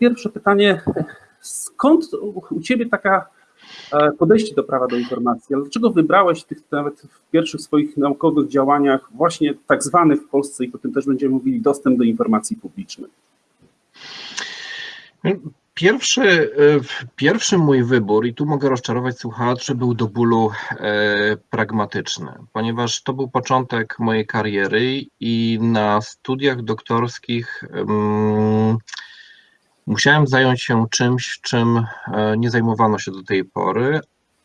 pierwsze pytanie, skąd u Ciebie taka e, podejście do prawa do informacji? Dlaczego wybrałeś tych nawet w pierwszych swoich naukowych działaniach właśnie tak zwany w Polsce, i potem też będziemy mówili, dostęp do informacji publicznej? Pierwszy, e, pierwszy mój wybór, i tu mogę rozczarować słuchaczy, był do bólu e, pragmatyczny, ponieważ to był początek mojej kariery i na studiach doktorskich um, musiałem zająć się czymś, czym e, nie zajmowano się do tej pory,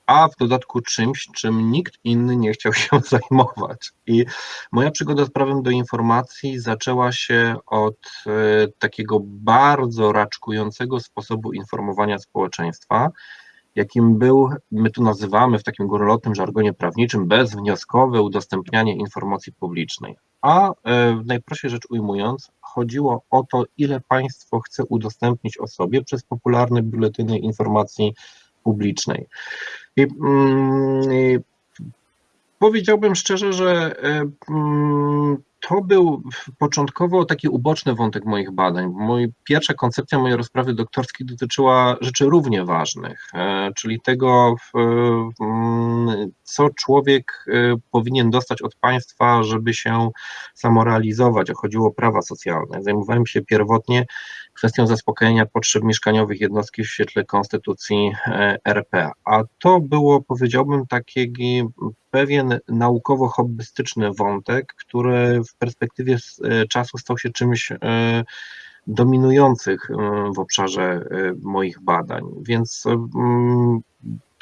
a w dodatku czymś, czym nikt inny nie chciał się zajmować. I moja przygoda z prawem do informacji zaczęła się od e, takiego bardzo raczkującego sposobu informowania społeczeństwa, jakim był, my tu nazywamy w takim górnolotnym żargonie prawniczym, bezwnioskowe udostępnianie informacji publicznej. A e, najprościej rzecz ujmując, chodziło o to, ile państwo chce udostępnić osobie przez popularne biuletyny informacji publicznej. I, mm, powiedziałbym szczerze, że e, mm, to był początkowo taki uboczny wątek moich badań. Moja pierwsza koncepcja mojej rozprawy doktorskiej dotyczyła rzeczy równie ważnych, e, czyli tego, mm, co człowiek e, powinien dostać od państwa, żeby się samorealizować. Chodziło o prawa socjalne. Zajmowałem się pierwotnie kwestią zaspokojenia potrzeb mieszkaniowych jednostki w świetle konstytucji e, RP. A to było, powiedziałbym, taki pewien naukowo-hobbystyczny wątek, który perspektywie e, czasu stał się czymś e, dominujących w obszarze moich badań. Więc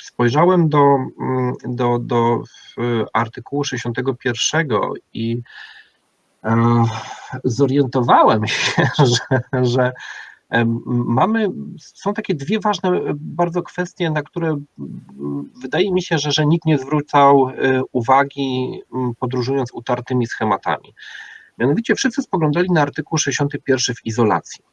spojrzałem do, do, do artykułu 61 i zorientowałem się, że, że mamy, są takie dwie ważne bardzo kwestie, na które wydaje mi się, że, że nikt nie zwrócał e, uwagi podróżując utartymi schematami. Mianowicie wszyscy spoglądali na artykuł 61 w izolacji.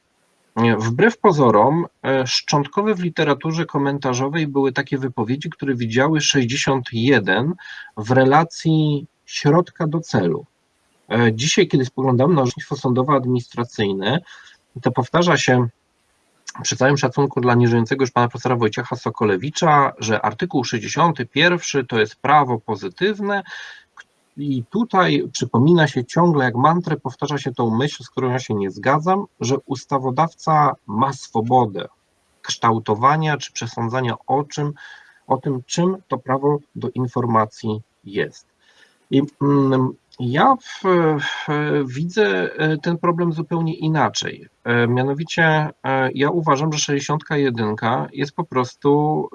Wbrew pozorom, e, szczątkowe w literaturze komentarzowej były takie wypowiedzi, które widziały 61 w relacji środka do celu. E, dzisiaj, kiedy spoglądamy na orzecznictwo sądowo-administracyjne, to powtarza się przy całym szacunku dla nieżyjącego już pana profesora Wojciecha Sokolewicza, że artykuł 61 to jest prawo pozytywne i tutaj przypomina się ciągle jak mantrę, powtarza się tą myśl, z którą ja się nie zgadzam, że ustawodawca ma swobodę kształtowania czy przesądzania o czym, o tym, czym to prawo do informacji jest. I mm, ja w, w, widzę e, ten problem zupełnie inaczej. E, mianowicie e, ja uważam, że 61 jest po prostu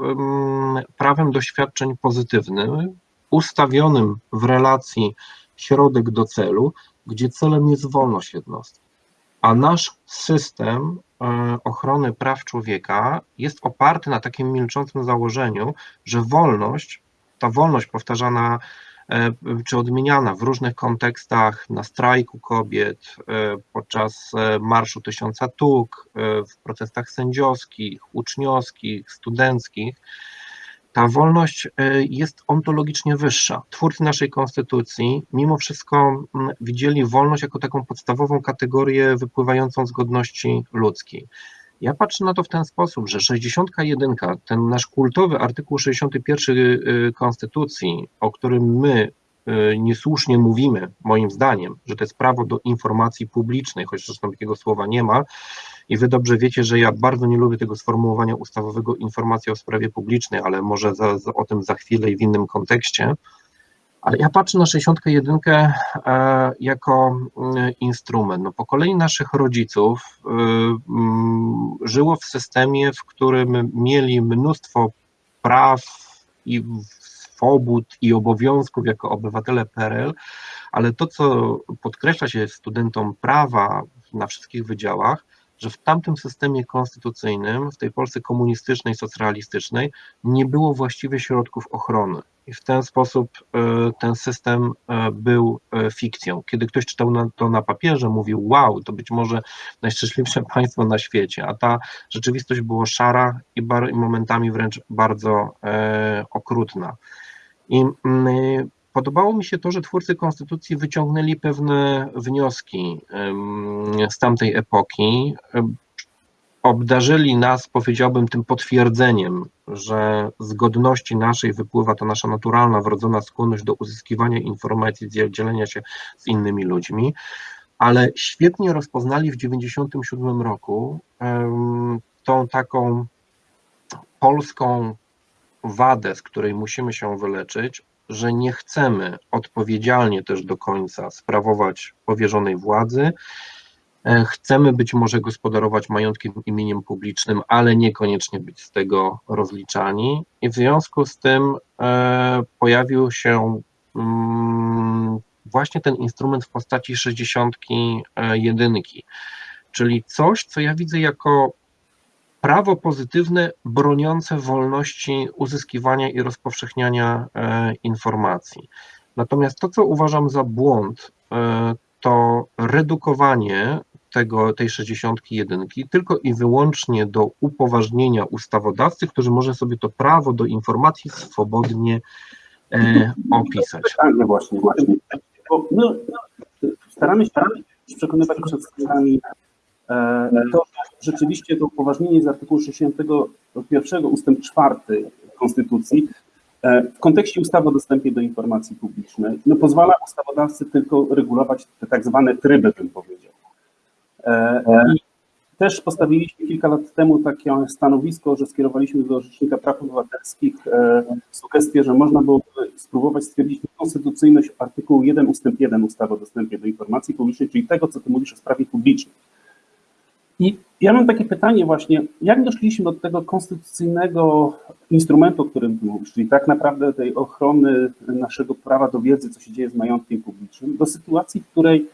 prawem doświadczeń pozytywnym, ustawionym w relacji środek do celu, gdzie celem jest wolność jednostki. A nasz system ochrony praw człowieka jest oparty na takim milczącym założeniu, że wolność, ta wolność powtarzana czy odmieniana w różnych kontekstach na strajku kobiet, e, podczas e, Marszu Tysiąca Tuk, w protestach sędziowskich, uczniowskich, studenckich, ta wolność jest ontologicznie wyższa. Twórcy naszej konstytucji mimo wszystko widzieli wolność jako taką podstawową kategorię wypływającą z godności ludzkiej. Ja patrzę na to w ten sposób, że 61, ten nasz kultowy artykuł 61 y, Konstytucji, o którym my y, niesłusznie mówimy, moim zdaniem, że to jest prawo do informacji publicznej, choć zresztą takiego słowa nie ma. I wy dobrze wiecie, że ja bardzo nie lubię tego sformułowania ustawowego informacja o sprawie publicznej, ale może za, za, o tym za chwilę i w innym kontekście. Ale ja patrzę na 61 e, jako mm, instrument. No, po kolei naszych rodziców y, mm, żyło w systemie, w którym mieli mnóstwo praw i swobód i obowiązków jako obywatele PRL, ale to, co podkreśla się studentom prawa na wszystkich wydziałach, że w tamtym systemie konstytucyjnym, w tej Polsce komunistycznej, socjalistycznej, nie było właściwie środków ochrony. I w ten sposób e, ten system e, był e, fikcją. Kiedy ktoś czytał to na papierze, mówił: Wow, to być może najszczęśliwsze państwo na świecie, a ta rzeczywistość była szara i momentami wręcz bardzo okrutna. I mm, Podobało mi się to, że twórcy konstytucji wyciągnęli pewne wnioski z tamtej epoki. obdarzyli nas, powiedziałbym, tym potwierdzeniem, że z godności naszej wypływa ta nasza naturalna, wrodzona skłonność do uzyskiwania informacji, dzielenia się z innymi ludźmi, ale świetnie rozpoznali w 1997 roku tą taką polską wadę, z której musimy się wyleczyć, że nie chcemy odpowiedzialnie też do końca sprawować powierzonej władzy. E, chcemy być może gospodarować majątkiem imieniem publicznym, ale niekoniecznie być z tego rozliczani. I w związku z tym e, pojawił się mm, właśnie ten instrument w postaci 61, czyli coś, co ja widzę jako prawo pozytywne broniące wolności uzyskiwania i rozpowszechniania e, informacji. Natomiast to, co uważam za błąd, e, to redukowanie tego, tej 61 tylko i wyłącznie do upoważnienia ustawodawcy, który może sobie to prawo do informacji swobodnie e, opisać. Tak, właśnie, właśnie. Bo my staramy się przekonywać przed skrzyżami to rzeczywiście to upoważnienie z artykułu 61 ustęp 4 Konstytucji w kontekście ustawy o dostępie do informacji publicznej no, pozwala ustawodawcy tylko regulować te tak zwane tryby, bym powiedział. I też postawiliśmy kilka lat temu takie stanowisko, że skierowaliśmy do Rzecznika Praw Obywatelskich sugestię, że można byłoby spróbować stwierdzić konstytucyjność artykułu 1 ustęp 1 ustawy o dostępie do informacji publicznej, czyli tego, co ty mówisz o sprawie publicznej. I ja mam takie pytanie właśnie, jak doszliśmy do tego konstytucyjnego instrumentu, o którym mówisz, czyli tak naprawdę tej ochrony naszego prawa do wiedzy, co się dzieje z majątkiem publicznym, do sytuacji, w której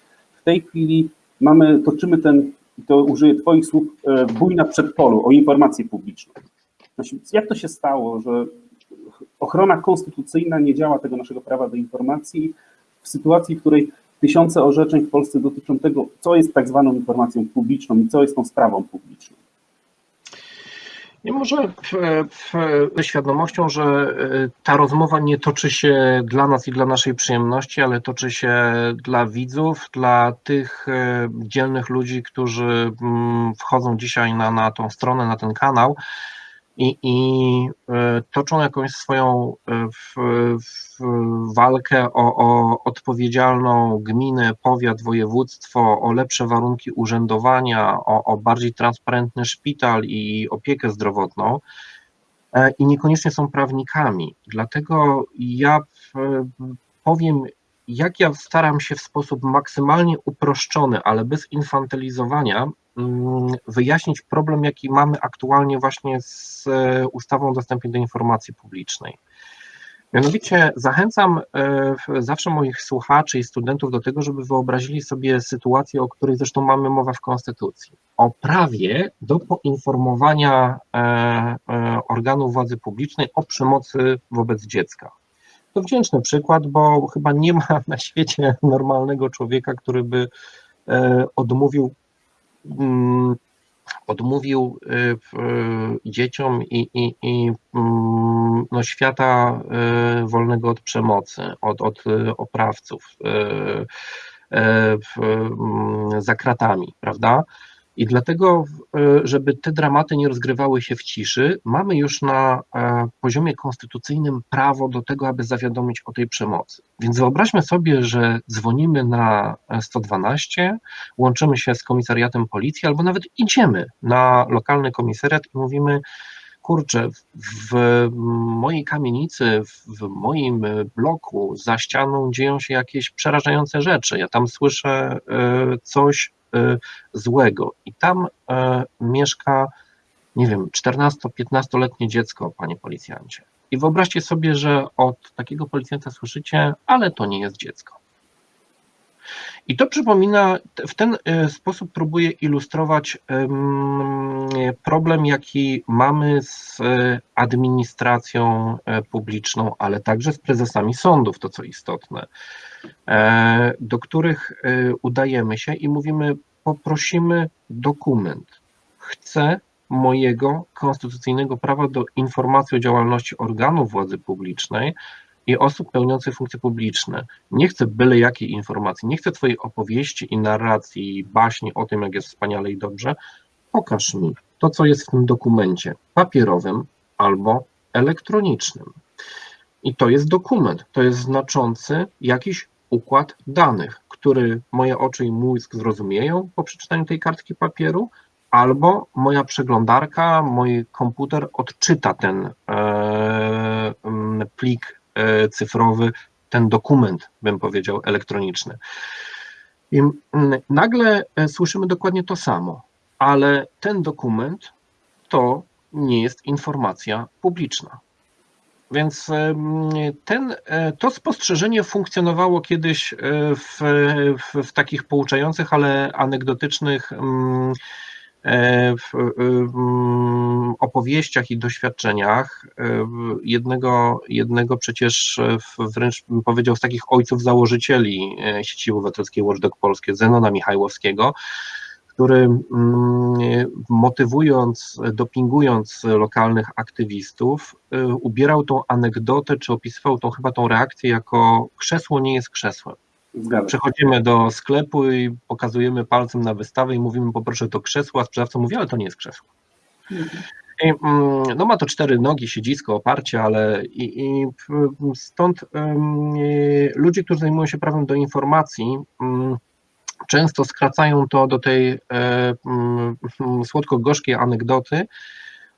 w tej chwili mamy, toczymy ten, to użyję twoich słów, bój na przedpolu o informację publiczną. Jak to się stało, że ochrona konstytucyjna nie działa tego naszego prawa do informacji w sytuacji, w której tysiące orzeczeń w Polsce dotyczą tego, co jest tak zwaną informacją publiczną i co jest tą sprawą publiczną. Nie może ze świadomością, że e, ta rozmowa nie toczy się dla nas i dla naszej przyjemności, ale toczy się dla widzów, dla tych e, dzielnych ludzi, którzy mm, wchodzą dzisiaj na, na tą stronę, na ten kanał i, i e, toczą jakąś swoją e, w, w walkę o, o odpowiedzialną gminę, powiat, województwo, o lepsze warunki urzędowania, o, o bardziej transparentny szpital i opiekę zdrowotną e, i niekoniecznie są prawnikami. Dlatego ja powiem, jak ja staram się w sposób maksymalnie uproszczony, ale bez infantylizowania, Mm, wyjaśnić problem, jaki mamy aktualnie właśnie z e, ustawą o dostępie do informacji publicznej. Mianowicie zachęcam e, zawsze moich słuchaczy i studentów do tego, żeby wyobrazili sobie sytuację, o której zresztą mamy mowę w Konstytucji. O prawie do poinformowania e, organów władzy publicznej o przemocy wobec dziecka. To wdzięczny przykład, bo chyba nie ma na świecie normalnego człowieka, który by odmówił Mm, odmówił y, y, dzieciom i, i, i mm, no, świata wolnego od przemocy, od, od oprawców mm, za kratami, prawda? I dlatego, e, żeby te dramaty nie rozgrywały się w ciszy, mamy już na e, poziomie konstytucyjnym prawo do tego, aby zawiadomić o tej przemocy. Więc wyobraźmy sobie, że dzwonimy na 112, łączymy się z komisariatem policji, albo nawet idziemy na lokalny komisariat i mówimy, kurczę, w mojej kamienicy, w moim bloku za ścianą dzieją się jakieś przerażające rzeczy. Ja tam słyszę e, coś złego. I tam e, mieszka, nie wiem, 14-15-letnie dziecko, panie policjancie. I wyobraźcie sobie, że od takiego policjanta słyszycie, ale to nie jest dziecko. I to przypomina, w ten e, sposób próbuję ilustrować problem, jaki mamy z e, administracją publiczną, ale także z prezesami sądów, to co istotne. E, do których e, udajemy się i mówimy, poprosimy dokument. Chcę mojego konstytucyjnego prawa do informacji o działalności organów władzy publicznej i osób pełniących funkcje publiczne. Nie chcę byle jakiej informacji, nie chcę Twojej opowieści i narracji, baśni o tym, jak jest wspaniale i dobrze. Pokaż mi, to, co jest w tym dokumencie papierowym albo elektronicznym. I to jest dokument, to jest znaczący jakiś układ danych, który moje oczy i mózg zrozumieją po przeczytaniu tej kartki papieru, albo moja przeglądarka, mój komputer odczyta ten e, plik e, cyfrowy, ten dokument, bym powiedział, elektroniczny. I nagle e, słyszymy dokładnie to samo, ale ten dokument to nie jest informacja publiczna. Więc ten, e, to spostrzeżenie funkcjonowało kiedyś w, w, w takich pouczających, ale anegdotycznych E, w opowieściach i doświadczeniach. E, jednego, jednego przecież wręcz bym powiedział z takich ojców założycieli e, sieci obywatelskiej Watchdog Polskie, Zenona Michajłowskiego, który mm, motywując, dopingując lokalnych aktywistów, ubierał tą anegdotę, czy opisywał tą chyba tą reakcję jako krzesło nie jest krzesłem. Zgadza. Przechodzimy do sklepu i pokazujemy palcem na wystawę i mówimy poproszę to krzesło, a sprzedawca mówi, ale to nie jest krzesło. Mhm. I, mm, no ma to cztery nogi, siedzisko, oparcie, ale i, i stąd um, ludzie, którzy zajmują się prawem do informacji, um, często skracają to do tej um, słodko-gorzkiej anegdoty,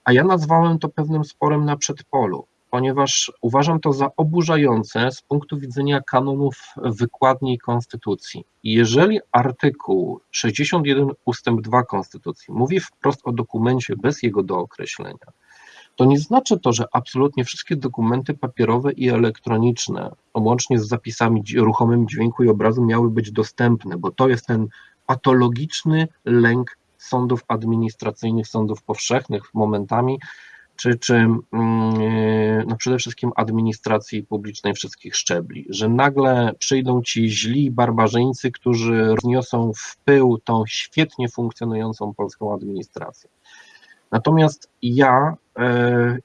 a ja nazwałem to pewnym sporem na przedpolu ponieważ uważam to za oburzające z punktu widzenia kanonów wykładni Konstytucji. Jeżeli artykuł 61 ustęp 2 Konstytucji mówi wprost o dokumencie bez jego dookreślenia, to nie znaczy to, że absolutnie wszystkie dokumenty papierowe i elektroniczne, łącznie z zapisami ruchomym dźwięku i obrazu, miały być dostępne, bo to jest ten patologiczny lęk sądów administracyjnych, sądów powszechnych momentami, czy, czy mm, no przede wszystkim administracji publicznej wszystkich szczebli, że nagle przyjdą ci źli barbarzyńcy, którzy rozniosą w pył tą świetnie funkcjonującą polską administrację. Natomiast ja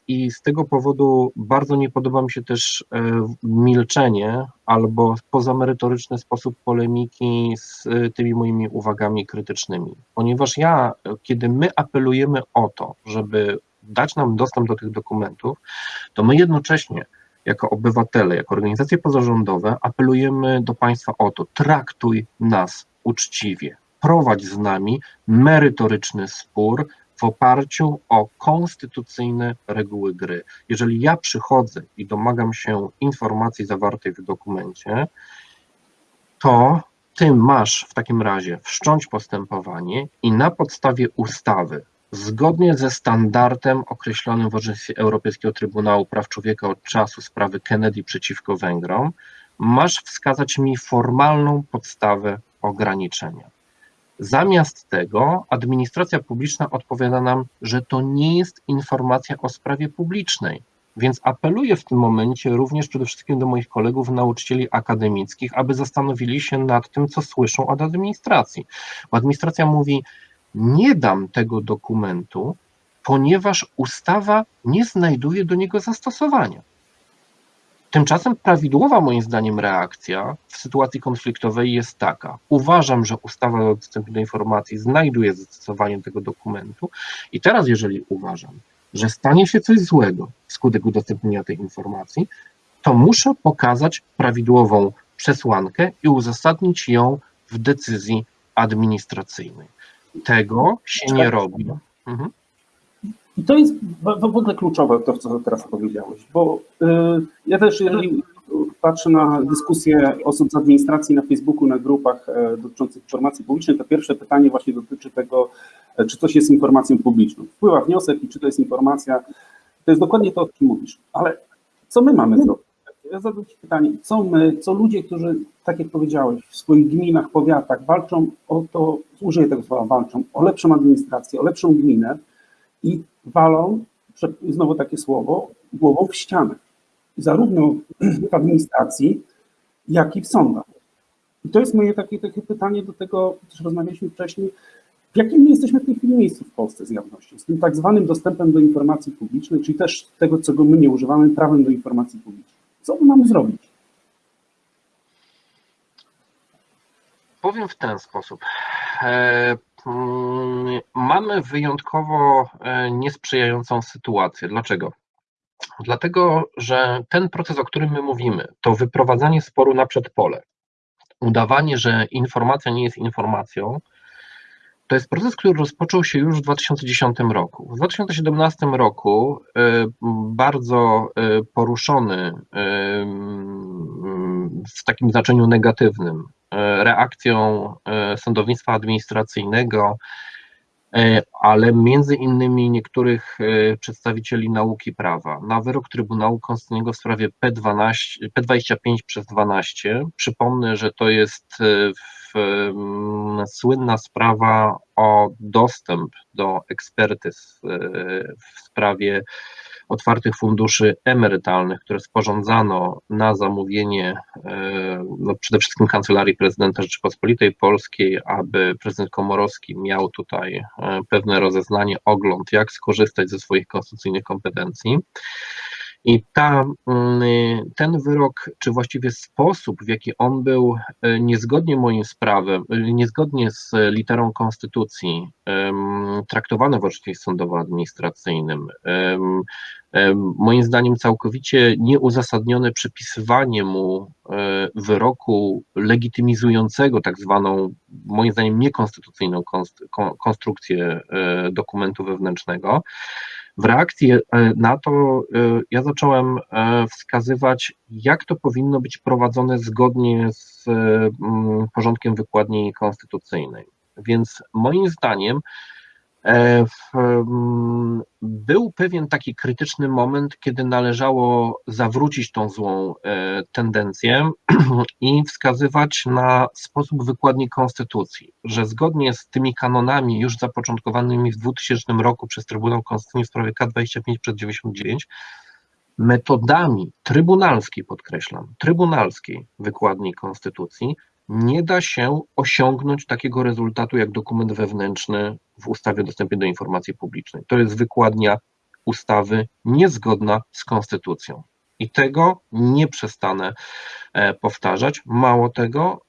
i z tego powodu bardzo nie podoba mi się też e, milczenie albo pozamerytoryczny sposób polemiki z e, tymi moimi uwagami krytycznymi, ponieważ ja, kiedy my apelujemy o to, żeby dać nam dostęp do tych dokumentów, to my jednocześnie jako obywatele, jako organizacje pozarządowe apelujemy do państwa o to, traktuj nas uczciwie, prowadź z nami merytoryczny spór w oparciu o konstytucyjne reguły gry. Jeżeli ja przychodzę i domagam się informacji zawartej w dokumencie, to ty masz w takim razie wszcząć postępowanie i na podstawie ustawy Zgodnie ze standardem określonym w orzecznictwie Europejskiego Trybunału Praw Człowieka od czasu sprawy Kennedy przeciwko Węgrom, masz wskazać mi formalną podstawę ograniczenia. Zamiast tego administracja publiczna odpowiada nam, że to nie jest informacja o sprawie publicznej. Więc apeluję w tym momencie również przede wszystkim do moich kolegów, nauczycieli akademickich, aby zastanowili się nad tym, co słyszą od administracji. Bo administracja mówi, nie dam tego dokumentu, ponieważ ustawa nie znajduje do niego zastosowania. Tymczasem prawidłowa moim zdaniem reakcja w sytuacji konfliktowej jest taka. Uważam, że ustawa o dostępie do informacji znajduje zastosowanie tego dokumentu i teraz jeżeli uważam, że stanie się coś złego wskutek udostępnienia tej informacji, to muszę pokazać prawidłową przesłankę i uzasadnić ją w decyzji administracyjnej. Tego się nie robi. Mhm. I to jest w ogóle kluczowe, to co teraz powiedziałeś, bo y, ja też, jeżeli patrzę na dyskusje osób z administracji na Facebooku, na grupach e, dotyczących informacji publicznej, to pierwsze pytanie właśnie dotyczy tego, e, czy coś jest informacją publiczną. Wpływa wniosek i czy to jest informacja. To jest dokładnie to, o czym mówisz. Ale co my mamy zrobić? Ja zadam Ci pytanie, co my, co ludzie, którzy, tak jak powiedziałeś, w swoich gminach, powiatach walczą o to, użyję tego słowa, walczą o lepszą administrację, o lepszą gminę i walą, znowu takie słowo, głową w ścianę. Zarówno w administracji, jak i w sądach. I to jest moje takie, takie pytanie do tego, też rozmawialiśmy wcześniej, w jakim my jesteśmy w tej chwili miejscu w Polsce z jawnością, z tym tak zwanym dostępem do informacji publicznej, czyli też tego, czego my nie używamy, prawem do informacji publicznej. Co my mamy zrobić? Powiem w ten sposób. Mm, mamy wyjątkowo e, niesprzyjającą sytuację. Dlaczego? Dlatego, że ten proces, o którym my mówimy, to wyprowadzanie sporu na przedpole, udawanie, że informacja nie jest informacją, to jest proces, który rozpoczął się już w 2010 roku. W 2017 roku e, bardzo e, poruszony w takim znaczeniu negatywnym reakcją sądownictwa administracyjnego, E, ale między innymi niektórych e, przedstawicieli nauki prawa na wyrok Trybunału Konstytucyjnego w sprawie P12, P25 przez 12. Przypomnę, że to jest e, w, słynna sprawa o dostęp do ekspertyz w sprawie otwartych funduszy emerytalnych, które sporządzano na zamówienie e, no przede wszystkim Kancelarii Prezydenta Rzeczypospolitej Polskiej, aby prezydent Komorowski miał tutaj e, pewne rozeznanie, ogląd, jak skorzystać ze swoich konstytucyjnych kompetencji. I ta, mm, ten wyrok, czy właściwie sposób, w jaki on był e, niezgodnie moim sprawem, niezgodnie z literą konstytucji traktowany w orzecznictwie sądowo-administracyjnym, moim zdaniem całkowicie nieuzasadnione przypisywanie mu e, wyroku legitymizującego tak zwaną, moim zdaniem niekonstytucyjną konstrukcję e, dokumentu wewnętrznego, w reakcji e, na to e, ja zacząłem e, wskazywać, jak to powinno być prowadzone zgodnie z porządkiem wykładni konstytucyjnej. Więc moim zdaniem był pewien taki krytyczny moment, kiedy należało zawrócić tą złą e, tendencję i wskazywać na sposób wykładni konstytucji, że zgodnie z tymi kanonami już zapoczątkowanymi w 2000 roku przez Trybunał Konstytucyjny w sprawie K25 przed 99, metodami trybunalskiej, podkreślam, trybunalskiej wykładni konstytucji nie da się osiągnąć takiego rezultatu jak dokument wewnętrzny w ustawie o dostępie do informacji publicznej. To jest wykładnia ustawy niezgodna z konstytucją. I tego nie przestanę e, powtarzać. Mało tego,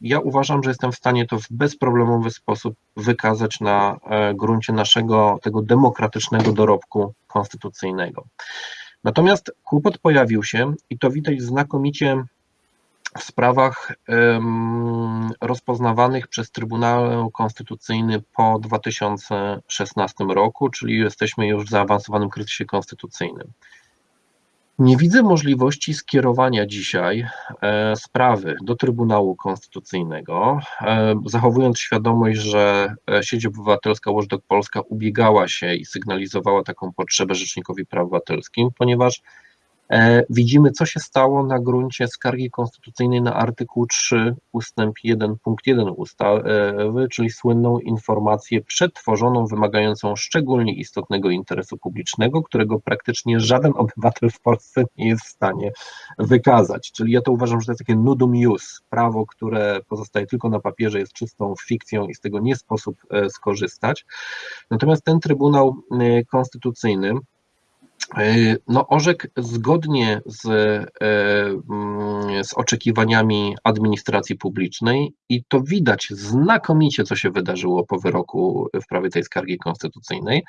ja uważam, że jestem w stanie to w bezproblemowy sposób wykazać na e, gruncie naszego tego demokratycznego dorobku konstytucyjnego. Natomiast kłopot pojawił się i to widać znakomicie w sprawach rozpoznawanych przez Trybunał Konstytucyjny po 2016 roku, czyli jesteśmy już w zaawansowanym kryzysie konstytucyjnym. Nie widzę możliwości skierowania dzisiaj e, sprawy do Trybunału Konstytucyjnego, e, zachowując świadomość, że e, sieć obywatelska Watchdog Polska ubiegała się i sygnalizowała taką potrzebę Rzecznikowi Praw Obywatelskich, ponieważ widzimy, co się stało na gruncie skargi konstytucyjnej na artykuł 3 ustęp 1 punkt 1 ustawy, czyli słynną informację przetworzoną, wymagającą szczególnie istotnego interesu publicznego, którego praktycznie żaden obywatel w Polsce nie jest w stanie wykazać. Czyli ja to uważam, że to jest takie nudum ius, prawo, które pozostaje tylko na papierze, jest czystą fikcją i z tego nie sposób e, skorzystać. Natomiast ten Trybunał e, Konstytucyjny E, no, orzekł zgodnie z, e, mm, z oczekiwaniami administracji publicznej i to widać znakomicie, co się wydarzyło po wyroku w prawie tej skargi konstytucyjnej,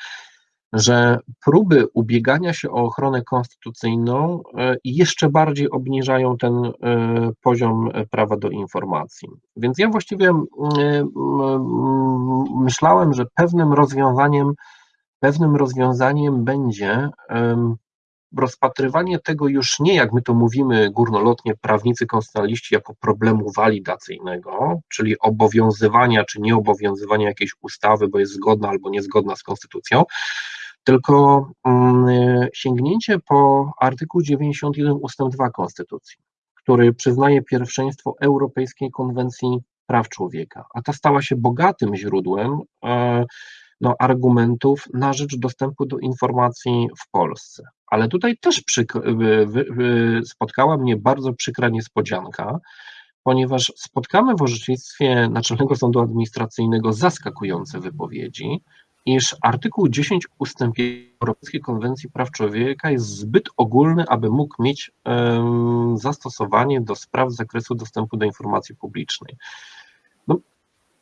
że próby ubiegania się o ochronę konstytucyjną e, jeszcze bardziej obniżają ten poziom prawa do informacji. Więc ja właściwie myślałem, że pewnym rozwiązaniem pewnym rozwiązaniem będzie rozpatrywanie tego już nie, jak my to mówimy górnolotnie, prawnicy konstytucjonaliści, jako problemu walidacyjnego, czyli obowiązywania czy nieobowiązywania jakiejś ustawy, bo jest zgodna albo niezgodna z konstytucją, tylko mm, sięgnięcie po artykuł 91 ust. 2 Konstytucji, który przyznaje pierwszeństwo Europejskiej Konwencji Praw Człowieka, a ta stała się bogatym źródłem e, no, argumentów na rzecz dostępu do informacji w Polsce. Ale tutaj też spotkała mnie bardzo przykra niespodzianka, ponieważ spotkamy w orzecznictwie Naczelnego Sądu Administracyjnego zaskakujące wypowiedzi, iż artykuł 10 ustęp Europejskiej Konwencji Praw Człowieka jest zbyt ogólny, aby mógł mieć um, zastosowanie do spraw z zakresu dostępu do informacji publicznej.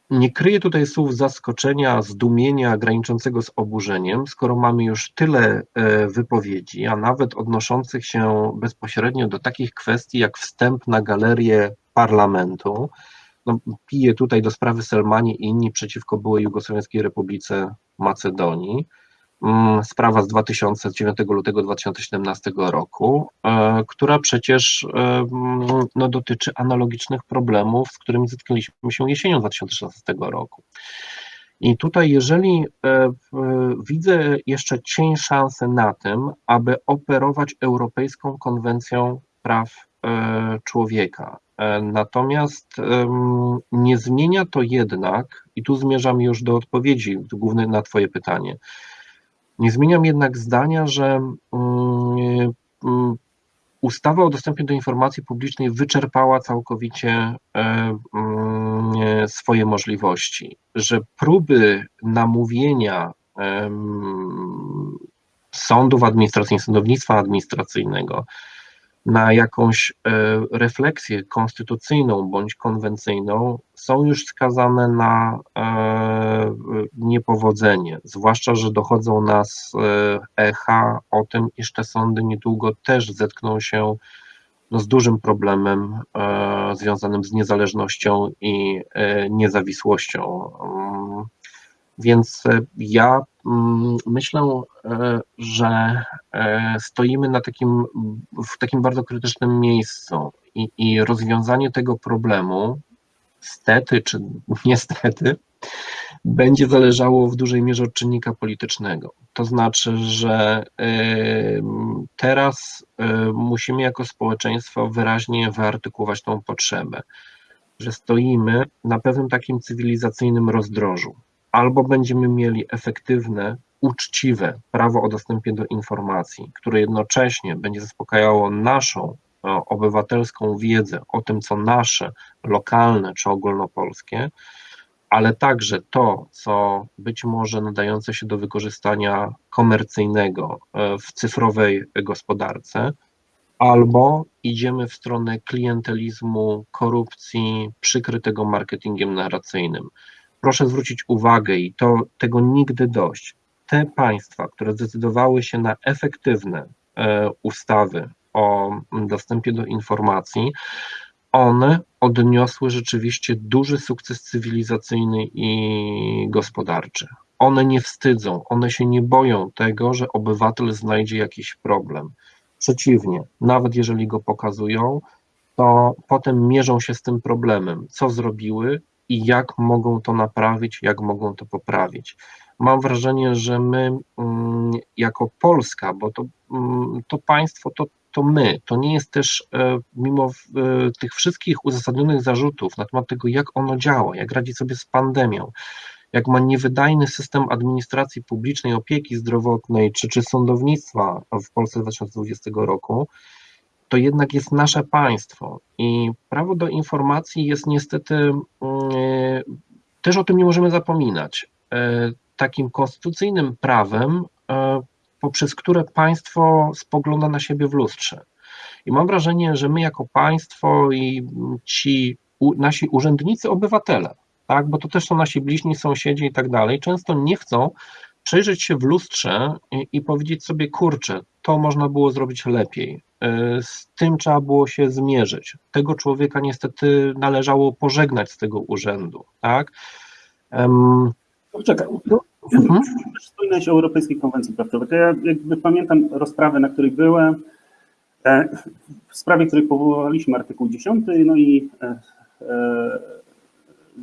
Nie kryję tutaj słów zaskoczenia, zdumienia graniczącego z oburzeniem, skoro mamy już tyle e, wypowiedzi, a nawet odnoszących się bezpośrednio do takich kwestii jak wstęp na galerię parlamentu. No, piję tutaj do sprawy Selmani i inni przeciwko byłej Jugosłowiańskiej Republice Macedonii. Mm, Sprawa z 2009 lutego 2017 roku, e, która przecież e, mm, no, dotyczy analogicznych problemów, z którymi zetknęliśmy się jesienią 2016 roku. I tutaj, jeżeli e, widzę jeszcze cień szansy na tym, aby operować Europejską Konwencją Praw Człowieka. Natomiast nie zmienia to jednak, i tu zmierzam już do odpowiedzi głównej na Twoje pytanie. Nie zmieniam jednak zdania, że mm, mm, ustawa o dostępie do informacji publicznej wyczerpała całkowicie e, mm, swoje możliwości, że próby namówienia sądów administracyjnych, sądownictwa administracyjnego na jakąś e, refleksję konstytucyjną bądź konwencyjną są już skazane na e, niepowodzenie, zwłaszcza, że dochodzą nas e, echa o tym, iż te sądy niedługo też zetkną się no, z dużym problemem związanym z niezależnością i niezawisłością. Więc e, ja mm, myślę, e, że e, stoimy na takim, w takim bardzo krytycznym miejscu i, i rozwiązanie tego problemu, stety czy niestety, będzie zależało w dużej mierze od czynnika politycznego. To znaczy, że teraz musimy jako społeczeństwo wyraźnie wyartykułować tą potrzebę, że stoimy na pewnym takim cywilizacyjnym rozdrożu. Albo będziemy mieli efektywne, uczciwe prawo o dostępie do informacji, które jednocześnie będzie zaspokajało naszą e, obywatelską wiedzę o tym, co nasze, lokalne czy ogólnopolskie, ale także to, co być może nadające się do wykorzystania komercyjnego e, w cyfrowej gospodarce, albo idziemy w stronę klientelizmu, korupcji przykrytego marketingiem narracyjnym. Proszę zwrócić uwagę i to tego nigdy dość. Te państwa, które zdecydowały się na efektywne e, ustawy o dostępie do informacji, one odniosły rzeczywiście duży sukces cywilizacyjny i gospodarczy. One nie wstydzą, one się nie boją tego, że obywatel znajdzie jakiś problem. Przeciwnie, nawet jeżeli go pokazują, to potem mierzą się z tym problemem, co zrobiły i jak mogą to naprawić, jak mogą to poprawić. Mam wrażenie, że my mm, jako Polska, bo to, mm, to państwo to, to my, to nie jest też, e, mimo e, tych wszystkich uzasadnionych zarzutów na temat tego, jak ono działa, jak radzi sobie z pandemią, jak ma niewydajny system administracji publicznej, opieki zdrowotnej czy, czy sądownictwa w Polsce 2020 roku, to jednak jest nasze państwo i prawo do informacji jest niestety, mm, też o tym nie możemy zapominać, e, takim konstytucyjnym prawem, e, poprzez które państwo spogląda na siebie w lustrze. I mam wrażenie, że my jako państwo i ci nasi urzędnicy, obywatele, tak, bo to też są nasi bliźni sąsiedzi i tak dalej, często nie chcą przejrzeć się w lustrze i, i powiedzieć sobie, kurczę, to można było zrobić lepiej, y, z tym trzeba było się zmierzyć. Tego człowieka niestety należało pożegnać z tego urzędu, tak? Em, Czekaj, mhm. Wspominałeś o Europejskiej Konwencji Praw Człowieka. Ja jakby pamiętam rozprawę, na której byłem, e, w sprawie, której powołaliśmy artykuł 10, no i e, e,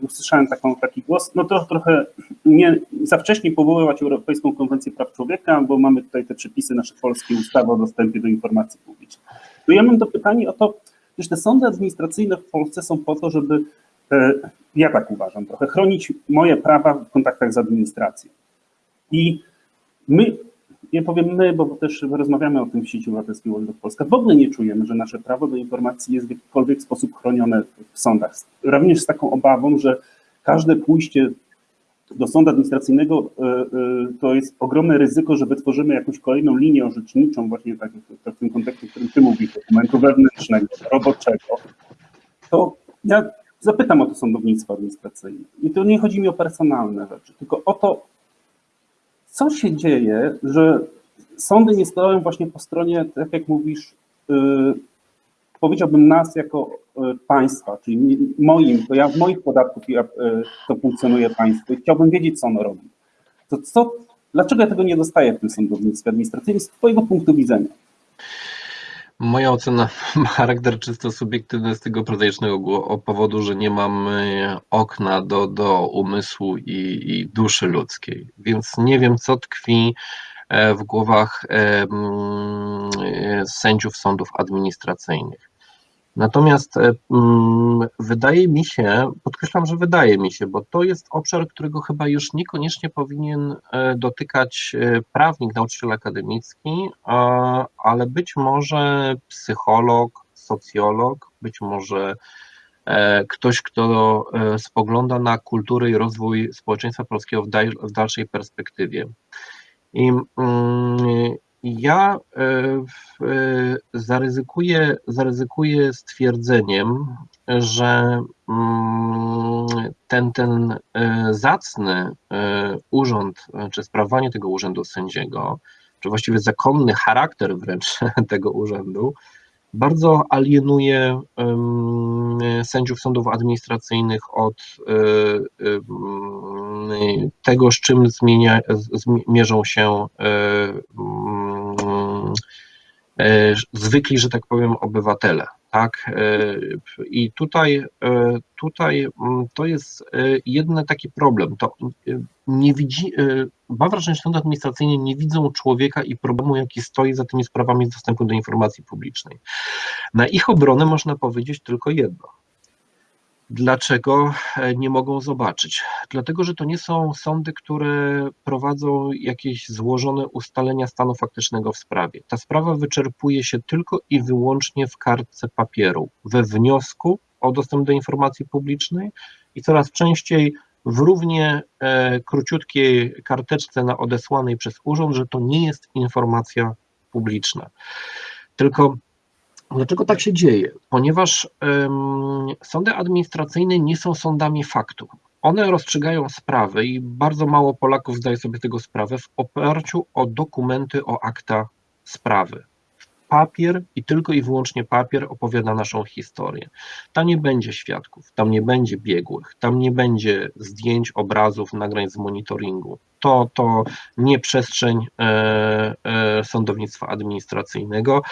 usłyszałem taką, taki głos, no to trochę nie za wcześnie powoływać Europejską Konwencję Praw Człowieka, bo mamy tutaj te przepisy nasze polskie, ustawy o dostępie do informacji publicznej. To ja mam to pytanie o to, że te sądy administracyjne w Polsce są po to, żeby, e, ja tak uważam, trochę chronić moje prawa w kontaktach z administracją. I my, ja powiem my, bo też rozmawiamy o tym w sieci obywatelskiej Wolność Polska, w ogóle nie czujemy, że nasze prawo do informacji jest w jakikolwiek sposób chronione w sądach. Również z taką obawą, że każde pójście do sądu administracyjnego e, e, to jest ogromne ryzyko, że wytworzymy jakąś kolejną linię orzeczniczą, właśnie tak w tym kontekście, o którym ty mówisz, dokumentu wewnętrznego, roboczego. To ja zapytam o to sądownictwo administracyjne. I tu nie chodzi mi o personalne rzeczy, tylko o to, co się dzieje, że sądy nie stoją właśnie po stronie, tak jak mówisz, yy, powiedziałbym nas jako yy, państwa, czyli moim, to ja w moich podatków ja, yy, to funkcjonuje państwo i chciałbym wiedzieć, co ono robi. To co, dlaczego ja tego nie dostaję w tym sądownictwie administracyjnym z Twojego punktu widzenia? Moja ocena ma charakter czysto subiektywny z tego prozaicznego powodu, że nie mam okna do, do umysłu i, i duszy ludzkiej, więc nie wiem, co tkwi w głowach sędziów sądów administracyjnych. Natomiast wydaje mi się, podkreślam, że wydaje mi się, bo to jest obszar, którego chyba już niekoniecznie powinien dotykać prawnik, nauczyciel akademicki, ale być może psycholog, socjolog, być może ktoś, kto spogląda na kulturę i rozwój społeczeństwa polskiego w, dalszej perspektywie. I ja zaryzykuję, zaryzykuję stwierdzeniem, że ten, ten zacny urząd, czy sprawowanie tego urzędu sędziego, czy właściwie zakonny charakter wręcz tego urzędu, bardzo alienuje sędziów sądów administracyjnych od tego, z czym zmienia, zmierzą się zwykli, że tak powiem, obywatele. Tak? I tutaj, tutaj to jest jeden taki problem. To nie widzi, mam wrażenie, że sądy administracyjne nie widzą człowieka i problemu, jaki stoi za tymi sprawami dostępu do informacji publicznej. Na ich obronę można powiedzieć tylko jedno. Dlaczego nie mogą zobaczyć? Dlatego, że to nie są sądy, które prowadzą jakieś złożone ustalenia stanu faktycznego w sprawie. Ta sprawa wyczerpuje się tylko i wyłącznie w kartce papieru, we wniosku o dostęp do informacji publicznej i coraz częściej w równie króciutkiej karteczce na odesłanej przez urząd, że to nie jest informacja publiczna. Tylko Dlaczego tak się dzieje? Ponieważ um, sądy administracyjne nie są sądami faktu. One rozstrzygają sprawy i bardzo mało Polaków zdaje sobie tego sprawę w oparciu o dokumenty, o akta sprawy. Papier i tylko i wyłącznie papier opowiada naszą historię. Tam nie będzie świadków, tam nie będzie biegłych, tam nie będzie zdjęć, obrazów, nagrań z monitoringu. To, to nie przestrzeń e, e, sądownictwa administracyjnego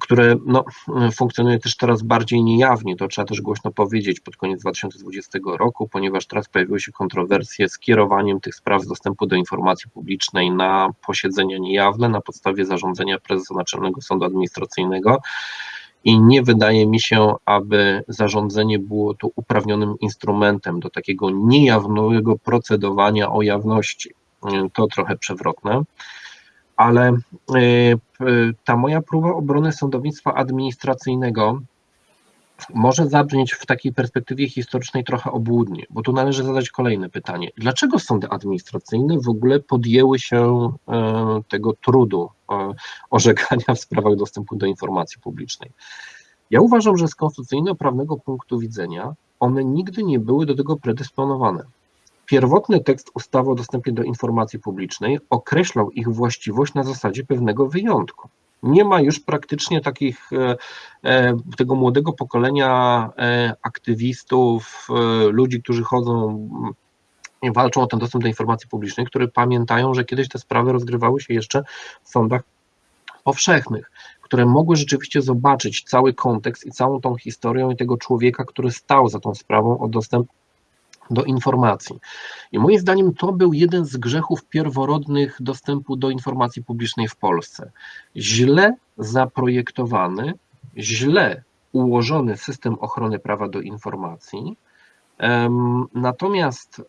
które no, funkcjonuje też teraz bardziej niejawnie, to trzeba też głośno powiedzieć pod koniec 2020 roku, ponieważ teraz pojawiły się kontrowersje z kierowaniem tych spraw z dostępu do informacji publicznej na posiedzenia niejawne na podstawie zarządzenia prezesa Naczelnego Sądu Administracyjnego. I nie wydaje mi się, aby zarządzenie było tu uprawnionym instrumentem do takiego niejawnego procedowania o jawności. To trochę przewrotne ale e, ta moja próba obrony sądownictwa administracyjnego może zabrzmieć w takiej perspektywie historycznej trochę obłudnie, bo tu należy zadać kolejne pytanie. Dlaczego sądy administracyjne w ogóle podjęły się e, tego trudu e, orzekania w sprawach dostępu do informacji publicznej? Ja uważam, że z konstytucyjno-prawnego punktu widzenia one nigdy nie były do tego predysponowane. Pierwotny tekst ustawy o dostępie do informacji publicznej określał ich właściwość na zasadzie pewnego wyjątku. Nie ma już praktycznie takich e, e, tego młodego pokolenia e, aktywistów, ludzi, którzy chodzą i walczą o ten dostęp do informacji publicznej, które pamiętają, że kiedyś te sprawy rozgrywały się jeszcze w sądach powszechnych, które mogły rzeczywiście zobaczyć cały kontekst i całą tą historię i tego człowieka, który stał za tą sprawą o dostęp do informacji. I moim zdaniem to był jeden z grzechów pierworodnych dostępu do informacji publicznej w Polsce. Źle zaprojektowany, źle ułożony system ochrony prawa do informacji. Natomiast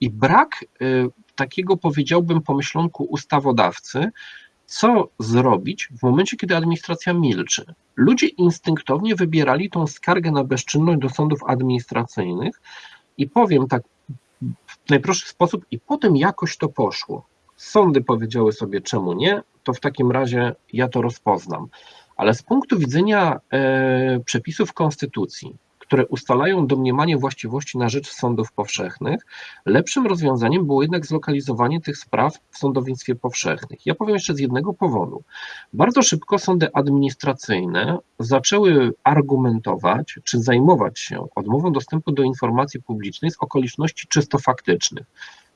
i brak takiego, powiedziałbym, pomyślonku ustawodawcy, co zrobić w momencie, kiedy administracja milczy. Ludzie instynktownie wybierali tą skargę na bezczynność do sądów administracyjnych i powiem tak w najprostszy sposób, i potem jakoś to poszło. Sądy powiedziały sobie, czemu nie, to w takim razie ja to rozpoznam. Ale z punktu widzenia e, przepisów konstytucji, które ustalają domniemanie właściwości na rzecz sądów powszechnych, lepszym rozwiązaniem było jednak zlokalizowanie tych spraw w sądownictwie powszechnych. Ja powiem jeszcze z jednego powodu. Bardzo szybko sądy administracyjne zaczęły argumentować czy zajmować się odmową dostępu do informacji publicznej z okoliczności czysto faktycznych.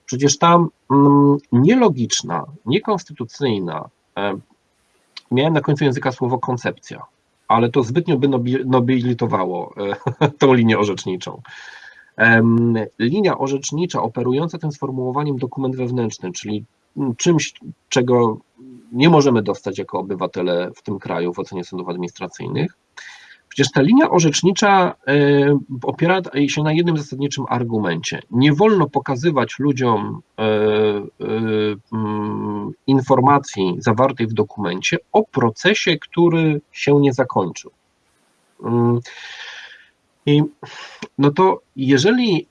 Przecież ta mm, nielogiczna, niekonstytucyjna, e, miałem na końcu języka słowo koncepcja, ale to zbytnio by nobilitowało e, tą linię orzeczniczą. Linia orzecznicza operująca tym sformułowaniem dokument wewnętrzny, czyli czymś, czego nie możemy dostać jako obywatele w tym kraju w ocenie sądów administracyjnych, Przecież ta linia orzecznicza e, opiera się na jednym zasadniczym argumencie. Nie wolno pokazywać ludziom e, mm, informacji zawartej w dokumencie o procesie, który się nie zakończył. Mm. I no to jeżeli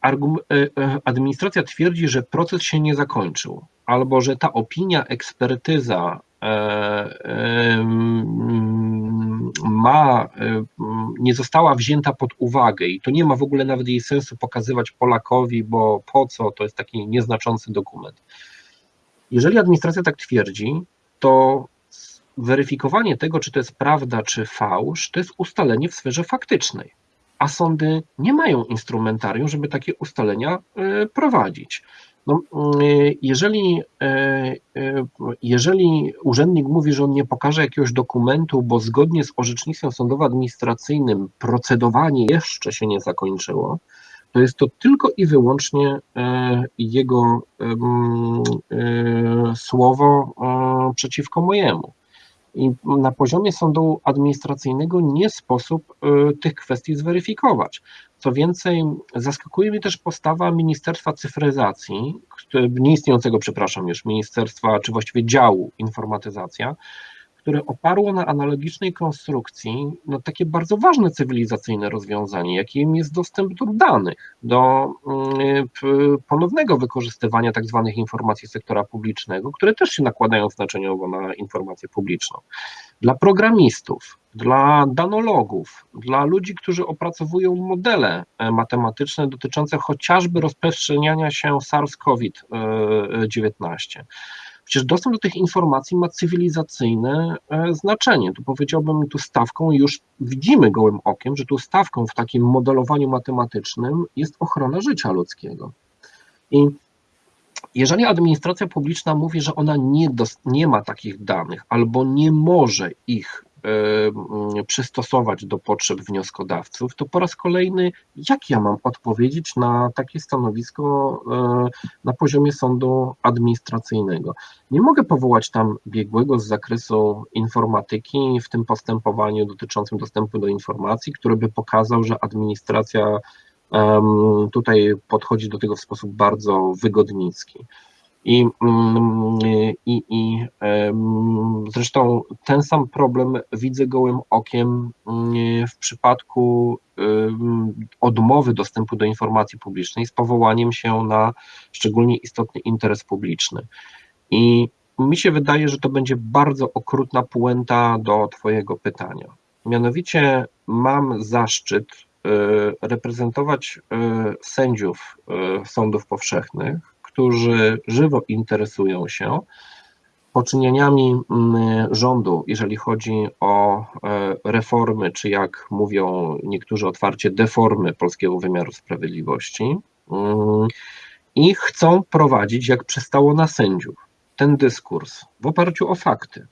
administracja twierdzi, że proces się nie zakończył, albo że ta opinia, ekspertyza ma, nie została wzięta pod uwagę i to nie ma w ogóle nawet jej sensu pokazywać Polakowi, bo po co, to jest taki nieznaczący dokument. Jeżeli administracja tak twierdzi, to weryfikowanie tego, czy to jest prawda, czy fałsz, to jest ustalenie w sferze faktycznej, a sądy nie mają instrumentarium, żeby takie ustalenia e, prowadzić. No, y, jeżeli, e, e, jeżeli urzędnik mówi, że on nie pokaże jakiegoś dokumentu, bo zgodnie z orzecznictwem sądowo-administracyjnym procedowanie jeszcze się nie zakończyło, to jest to tylko i wyłącznie e, jego słowo przeciwko mojemu. I na poziomie sądu administracyjnego nie sposób tych kwestii zweryfikować. Co więcej, zaskakuje mnie też postawa Ministerstwa Cyfryzacji, nieistniejącego, przepraszam już, Ministerstwa, czy właściwie działu informatyzacja, które oparło na analogicznej konstrukcji no, takie bardzo ważne cywilizacyjne rozwiązanie, jakim jest dostęp do danych, do mm, ponownego wykorzystywania tak zwanych informacji sektora publicznego, które też się nakładają znaczeniowo na informację publiczną. Dla programistów, dla danologów, dla ludzi, którzy opracowują modele e, matematyczne dotyczące chociażby rozprzestrzeniania się SARS-CoV-19. Przecież dostęp do tych informacji ma cywilizacyjne e, znaczenie. Tu powiedziałbym, tu stawką już widzimy gołym okiem, że tu stawką w takim modelowaniu matematycznym jest ochrona życia ludzkiego. I jeżeli administracja publiczna mówi, że ona nie, nie ma takich danych albo nie może ich przystosować do potrzeb wnioskodawców, to po raz kolejny, jak ja mam odpowiedzieć na takie stanowisko y, na poziomie sądu administracyjnego? Nie mogę powołać tam biegłego z zakresu informatyki w tym postępowaniu dotyczącym dostępu do informacji, który by pokazał, że administracja tutaj podchodzi do tego w sposób bardzo wygodnicki. I, mm, i, i zresztą ten sam problem widzę gołym okiem mm, w przypadku odmowy dostępu do informacji publicznej z powołaniem się na szczególnie istotny interes publiczny. I mi się wydaje, że to będzie bardzo okrutna puenta do Twojego pytania. Mianowicie mam zaszczyt y, reprezentować y, sędziów y, sądów powszechnych którzy żywo interesują się poczynieniami mm, rządu, jeżeli chodzi o e, reformy, czy jak mówią niektórzy otwarcie, deformy polskiego wymiaru sprawiedliwości mm, i chcą prowadzić, jak przystało na sędziów, ten dyskurs w oparciu o fakty.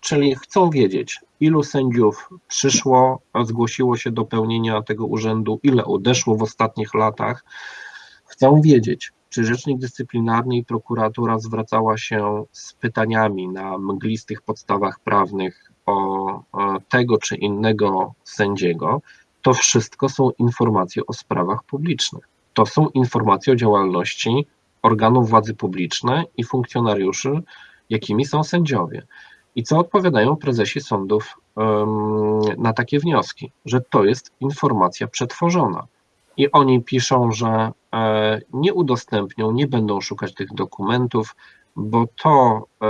Czyli chcą wiedzieć, ilu sędziów przyszło, zgłosiło się do pełnienia tego urzędu, ile odeszło w ostatnich latach, Chcą wiedzieć, czy rzecznik dyscyplinarny i prokuratura zwracała się z pytaniami na mglistych podstawach prawnych o tego czy innego sędziego. To wszystko są informacje o sprawach publicznych. To są informacje o działalności organów władzy publicznej i funkcjonariuszy, jakimi są sędziowie. I co odpowiadają prezesi sądów na takie wnioski? Że to jest informacja przetworzona. I oni piszą, że e, nie udostępnią, nie będą szukać tych dokumentów, bo to e,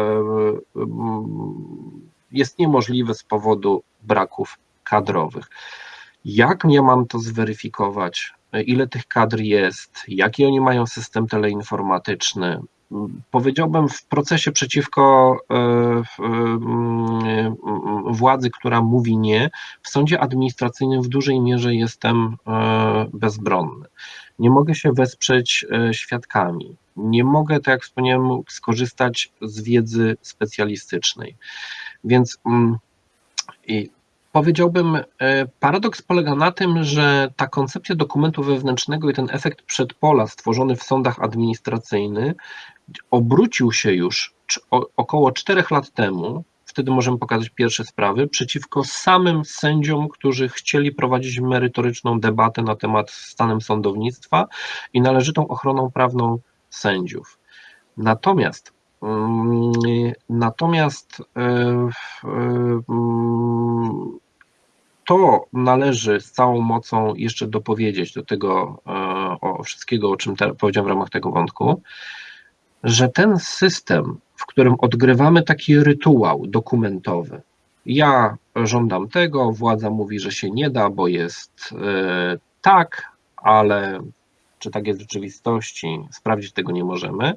jest niemożliwy z powodu braków kadrowych. Jak ja mam to zweryfikować? Ile tych kadr jest? Jaki oni mają system teleinformatyczny? Powiedziałbym, w procesie przeciwko e, e, władzy, która mówi nie, w sądzie administracyjnym w dużej mierze jestem e, bezbronny. Nie mogę się wesprzeć świadkami. Nie mogę, tak jak wspomniałem, skorzystać z wiedzy specjalistycznej. Więc mm, i powiedziałbym, paradoks polega na tym, że ta koncepcja dokumentu wewnętrznego i ten efekt przedpola stworzony w sądach administracyjnych obrócił się już około czterech lat temu, wtedy możemy pokazać pierwsze sprawy, przeciwko samym sędziom, którzy chcieli prowadzić merytoryczną debatę na temat stanem sądownictwa i należytą ochroną prawną sędziów. Natomiast mm, Natomiast e, e, to należy z całą mocą jeszcze dopowiedzieć do tego e, o wszystkiego, o czym powiedziałem w ramach tego wątku że ten system, w którym odgrywamy taki rytuał dokumentowy, ja żądam tego, władza mówi, że się nie da, bo jest e, tak, ale czy tak jest w rzeczywistości, sprawdzić tego nie możemy.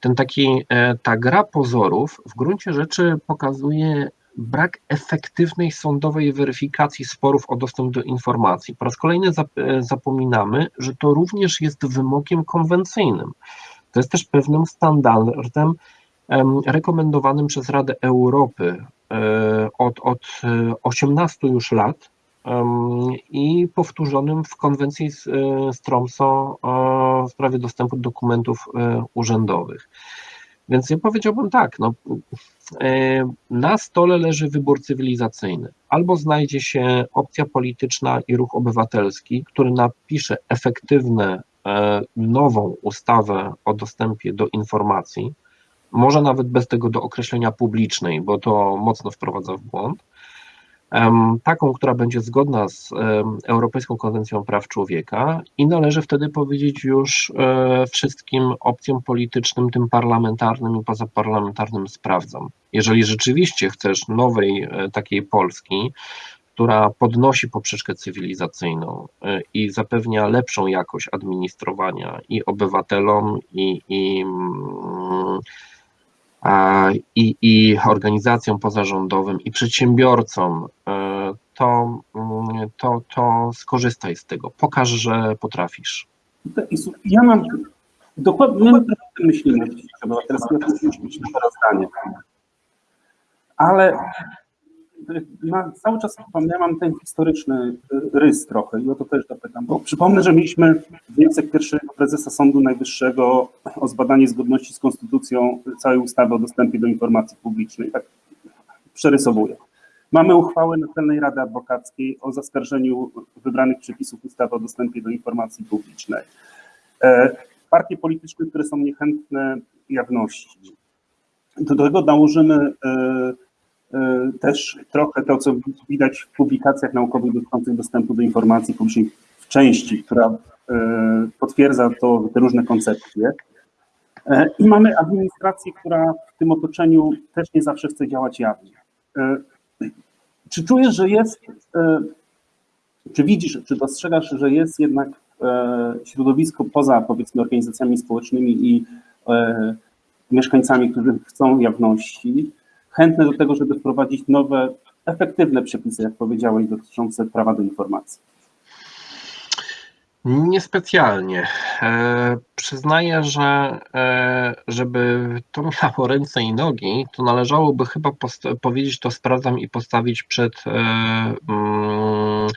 Ten taki, e, ta gra pozorów w gruncie rzeczy pokazuje brak efektywnej sądowej weryfikacji sporów o dostęp do informacji. Po raz kolejny e, zapominamy, że to również jest wymogiem konwencyjnym. To jest też pewnym standardem rekomendowanym przez Radę Europy e, od, od 18 e, już lat i powtórzonym w konwencji z e, Tromsø w sprawie dostępu do dokumentów urzędowych. Więc ja powiedziałbym tak, no, na stole leży wybór cywilizacyjny. Albo znajdzie się opcja polityczna i ruch obywatelski, który napisze efektywne nową ustawę o dostępie do informacji, może nawet bez tego do określenia publicznej, bo to mocno wprowadza w błąd, taką, która będzie zgodna z Europejską Konwencją Praw Człowieka i należy wtedy powiedzieć już e, wszystkim opcjom politycznym, tym parlamentarnym i pozaparlamentarnym sprawdzam. Jeżeli rzeczywiście chcesz nowej e, takiej Polski, która podnosi poprzeczkę cywilizacyjną y, i zapewnia lepszą jakość administrowania i obywatelom, i, i, mm, i, i organizacjom pozarządowym, i przedsiębiorcom, y, to, mm, to, to skorzystaj z tego. Pokaż, że potrafisz. Ja mam dokładnie, my myślimy obywatelskim, ja to zdanie. Ale ma, cały czas ja mam ten historyczny rys trochę i o to też dopytam, bo przypomnę, że mieliśmy wniosek pierwszego prezesa Sądu Najwyższego o zbadanie zgodności z konstytucją całej ustawy o dostępie do informacji publicznej. Tak przerysowuję. Mamy uchwałę Naczelnej Rady Adwokackiej o zaskarżeniu wybranych przepisów ustawy o dostępie do informacji publicznej. E, partie polityczne, które są niechętne jawności. Do tego nałożymy e, też trochę to, co widać w publikacjach naukowych dotyczących dostępu do informacji publicznej w części, która e, potwierdza to, te różne koncepcje. E, I mamy administrację, która w tym otoczeniu też nie zawsze chce działać jawnie. Czy czujesz, że jest, czy widzisz, czy dostrzegasz, że jest jednak środowisko poza powiedzmy organizacjami społecznymi i mieszkańcami, którzy chcą jawności, chętne do tego, żeby wprowadzić nowe, efektywne przepisy, jak powiedziałeś, dotyczące prawa do informacji? Niespecjalnie. E, przyznaję, że e, żeby to miało ręce i nogi, to należałoby chyba powiedzieć to sprawdzam i postawić przed e, mm,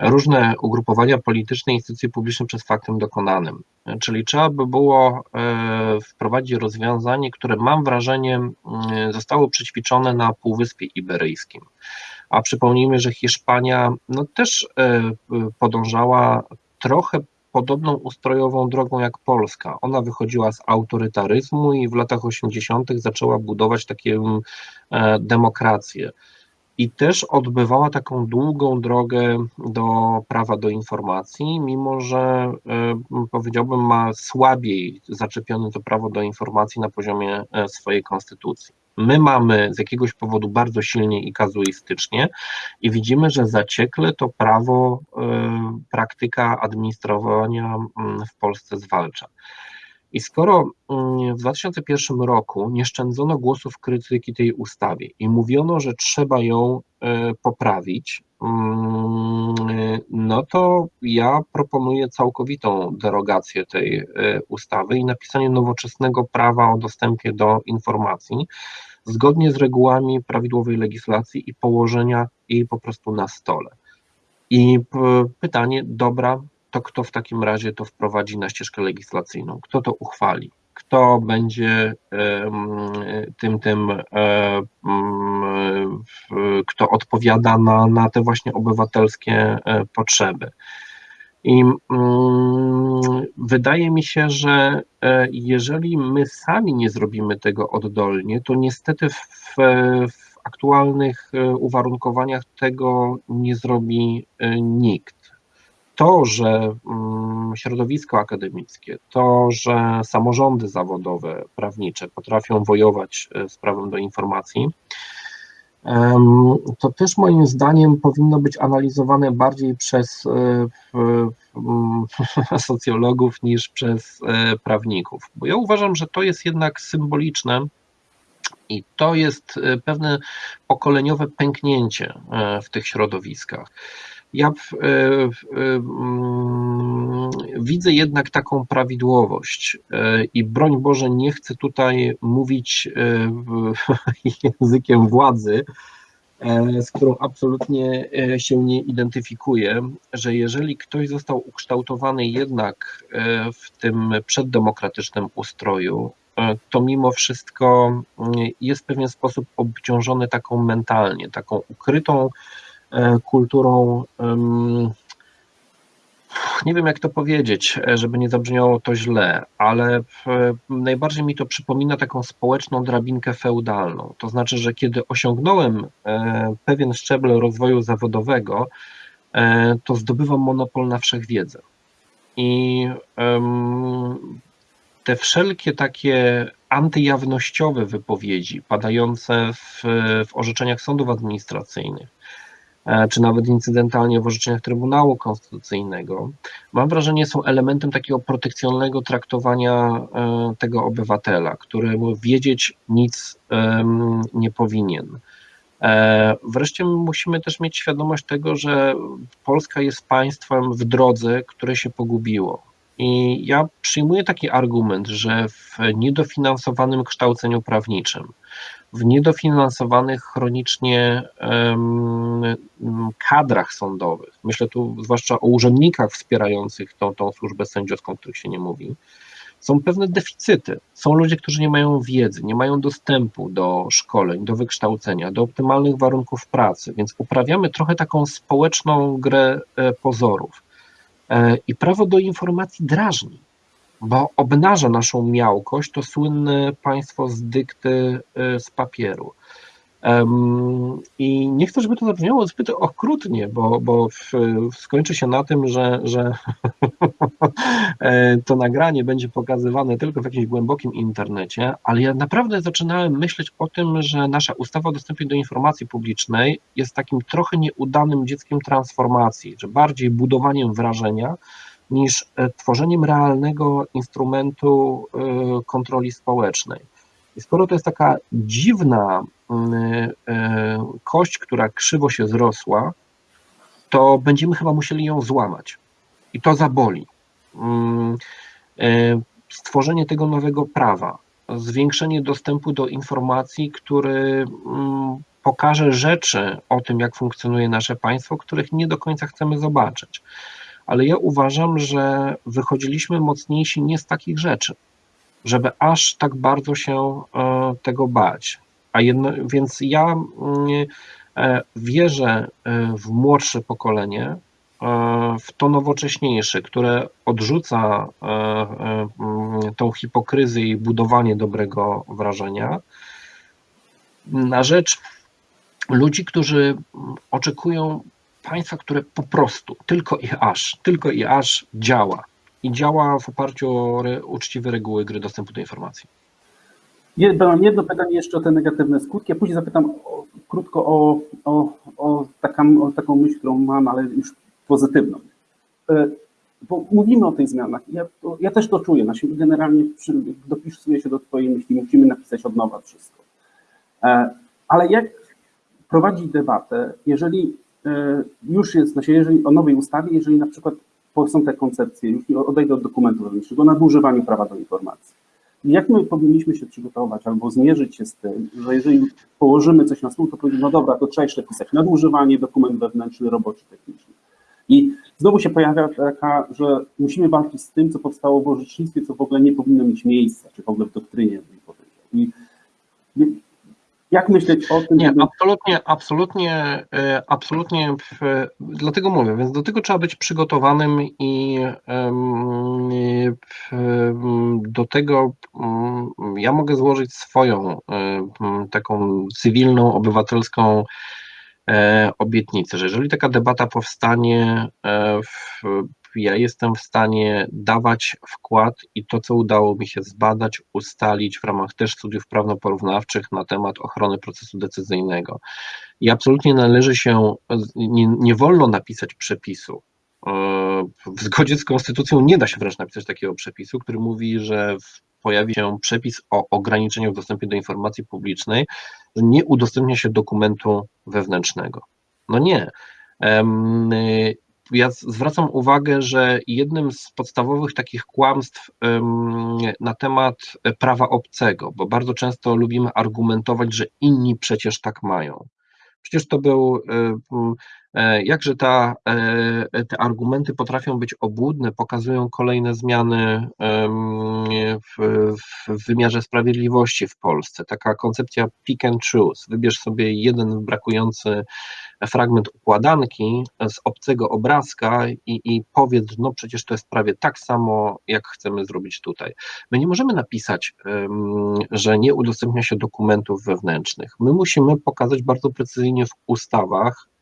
różne ugrupowania polityczne, instytucje publiczne przed faktem dokonanym. Czyli trzeba by było e, wprowadzić rozwiązanie, które mam wrażenie zostało przećwiczone na Półwyspie Iberyjskim. A przypomnijmy, że Hiszpania no, też e, podążała trochę podobną ustrojową drogą jak Polska. Ona wychodziła z autorytaryzmu i w latach 80. zaczęła budować takie e, demokracje. I też odbywała taką długą drogę do prawa do informacji, mimo że powiedziałbym ma słabiej zaczepione to prawo do informacji na poziomie swojej konstytucji. My mamy z jakiegoś powodu bardzo silnie i kazuistycznie i widzimy, że zaciekle to prawo, praktyka administrowania w Polsce zwalcza. I skoro mm, w 2001 roku nie szczędzono głosów krytyki tej ustawie i mówiono, że trzeba ją e, poprawić, mm, no to ja proponuję całkowitą derogację tej e, ustawy i napisanie nowoczesnego prawa o dostępie do informacji zgodnie z regułami prawidłowej legislacji i położenia jej po prostu na stole. I pytanie, dobra, to kto w takim razie to wprowadzi na ścieżkę legislacyjną? Kto to uchwali? Kto będzie tym, tym, e, kto odpowiada na, na te właśnie obywatelskie e, potrzeby? I wydaje mi się, że e, jeżeli my sami nie zrobimy tego oddolnie, to niestety w, w aktualnych uwarunkowaniach tego nie zrobi nikt to, że mm, środowisko akademickie, to, że samorządy zawodowe, prawnicze potrafią wojować e, z prawem do informacji, to też moim zdaniem powinno być analizowane bardziej przez e, socjologów niż przez e, prawników. Bo ja uważam, że to jest jednak symboliczne i to jest pewne pokoleniowe pęknięcie w tych środowiskach. Ja w, e, w, mm, widzę jednak taką prawidłowość e, i broń Boże, nie chcę tutaj mówić e, językiem władzy, z którą absolutnie się nie identyfikuję, że jeżeli ktoś został ukształtowany jednak w tym przeddemokratycznym ustroju, to mimo wszystko mm, jest w pewien sposób obciążony taką mentalnie, taką ukrytą E, kulturą, nie wiem jak to powiedzieć, e, żeby nie zabrzmiało to źle, ale najbardziej mi to przypomina taką społeczną drabinkę feudalną. To znaczy, że kiedy osiągnąłem e, pewien szczebel rozwoju zawodowego, to zdobywam monopol na wszechwiedzę. I te wszelkie takie antyjawnościowe wypowiedzi padające w, w orzeczeniach sądów administracyjnych, E, czy nawet incydentalnie w orzeczeniach Trybunału Konstytucyjnego, mam wrażenie, są elementem takiego protekcjonalnego traktowania e, tego obywatela, któremu wiedzieć nic nie powinien. E, wreszcie musimy też mieć świadomość tego, że Polska jest państwem w drodze, które się pogubiło. I ja przyjmuję taki argument, że w niedofinansowanym kształceniu prawniczym, w niedofinansowanych chronicznie kadrach sądowych, myślę tu zwłaszcza o urzędnikach wspierających tą, tą służbę sędziowską, o których się nie mówi, są pewne deficyty. Są ludzie, którzy nie mają wiedzy, nie mają dostępu do szkoleń, do wykształcenia, do optymalnych warunków pracy, więc uprawiamy trochę taką społeczną grę e, pozorów. E, I prawo do informacji drażni bo obnaża naszą miałkość to słynne państwo z dykty y, z papieru. I nie chcę, żeby to zabrzmiało zbyt okrutnie, bo, bo skończy się na tym, że, że e, to nagranie będzie pokazywane tylko w jakimś głębokim internecie, ale ja naprawdę zaczynałem myśleć o tym, że nasza ustawa o dostępie do informacji publicznej jest takim trochę nieudanym dzieckiem transformacji, że bardziej budowaniem wrażenia, niż e, tworzeniem realnego instrumentu e, kontroli społecznej. I skoro to jest taka dziwna mm, e, kość, która krzywo się zrosła, to będziemy chyba musieli ją złamać. I to zaboli. Mm, stworzenie tego nowego prawa, zwiększenie dostępu do informacji, który mm, pokaże rzeczy o tym, jak funkcjonuje nasze państwo, których nie do końca chcemy zobaczyć ale ja uważam, że wychodziliśmy mocniejsi nie z takich rzeczy, żeby aż tak bardzo się e, tego bać. A jedno, więc ja mm, e, wierzę e, w młodsze pokolenie, w to nowocześniejsze, które odrzuca mm, tą hipokryzję i budowanie dobrego wrażenia na rzecz ludzi, którzy oczekują państwa, które po prostu tylko i aż, tylko i aż działa. I działa w oparciu o re, uczciwe reguły gry dostępu do informacji. Mam jedno pytanie jeszcze o te negatywne skutki, a później zapytam o, krótko o, o, o, taką, o taką myśl, którą mam, ale już pozytywną. E, bo mówimy o tych zmianach. Ja, to, ja też to czuję. Znaczy, generalnie przy, dopisuję się do Twojej myśli, musimy napisać od nowa wszystko. E, ale jak prowadzić debatę, jeżeli już jest, znaczy jeżeli o nowej ustawie, jeżeli na przykład są te koncepcje, już odejdę od dokumentu wewnętrznego, o nadużywaniu prawa do informacji. Jak my powinniśmy się przygotować albo zmierzyć się z tym, że jeżeli położymy coś na stół, to powiedzmy, no dobra, to trzeba jeszcze pisać nadużywanie, dokument wewnętrzny, roboczy, techniczny. I znowu się pojawia taka, że musimy walczyć z tym, co powstało w orzecznictwie, co w ogóle nie powinno mieć miejsca, czy w ogóle w doktrynie, bym powiedział. I jak myśleć o tym? Nie, żeby... absolutnie, absolutnie, e, absolutnie, dlatego mówię, więc do tego trzeba być przygotowanym i do tego mm, ja mogę złożyć swoją taką cywilną, obywatelską e, obietnicę, że jeżeli taka debata powstanie e, w ja jestem w stanie dawać wkład i to, co udało mi się zbadać, ustalić w ramach też studiów prawno-porównawczych na temat ochrony procesu decyzyjnego. I absolutnie należy się, nie, nie wolno napisać przepisu. E, w zgodzie z konstytucją nie da się wręcz napisać takiego przepisu, który mówi, że pojawi się przepis o ograniczeniu w dostępie do informacji publicznej, że nie udostępnia się dokumentu wewnętrznego. No nie ja zwracam uwagę, że jednym z podstawowych takich kłamstw na temat prawa obcego, bo bardzo często lubimy argumentować, że inni przecież tak mają. Przecież to był, e, jakże ta, e, te argumenty potrafią być obłudne, pokazują kolejne zmiany w, w wymiarze sprawiedliwości w Polsce. Taka koncepcja pick and choose. Wybierz sobie jeden brakujący fragment układanki z obcego obrazka i, i powiedz, no przecież to jest prawie tak samo, jak chcemy zrobić tutaj. My nie możemy napisać, że nie udostępnia się dokumentów wewnętrznych. My musimy pokazać bardzo precyzyjnie w ustawach, e,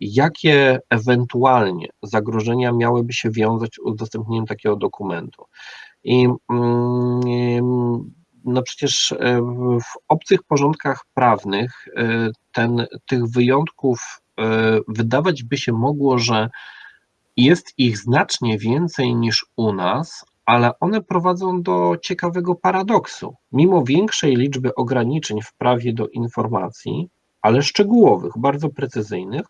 jakie ewentualnie zagrożenia miałyby się wiązać z udostępnieniem takiego dokumentu. I mm, no przecież e, w obcych porządkach prawnych e, ten, tych wyjątków e, wydawać by się mogło, że jest ich znacznie więcej niż u nas, ale one prowadzą do ciekawego paradoksu. Mimo większej liczby ograniczeń w prawie do informacji, ale szczegółowych, bardzo precyzyjnych,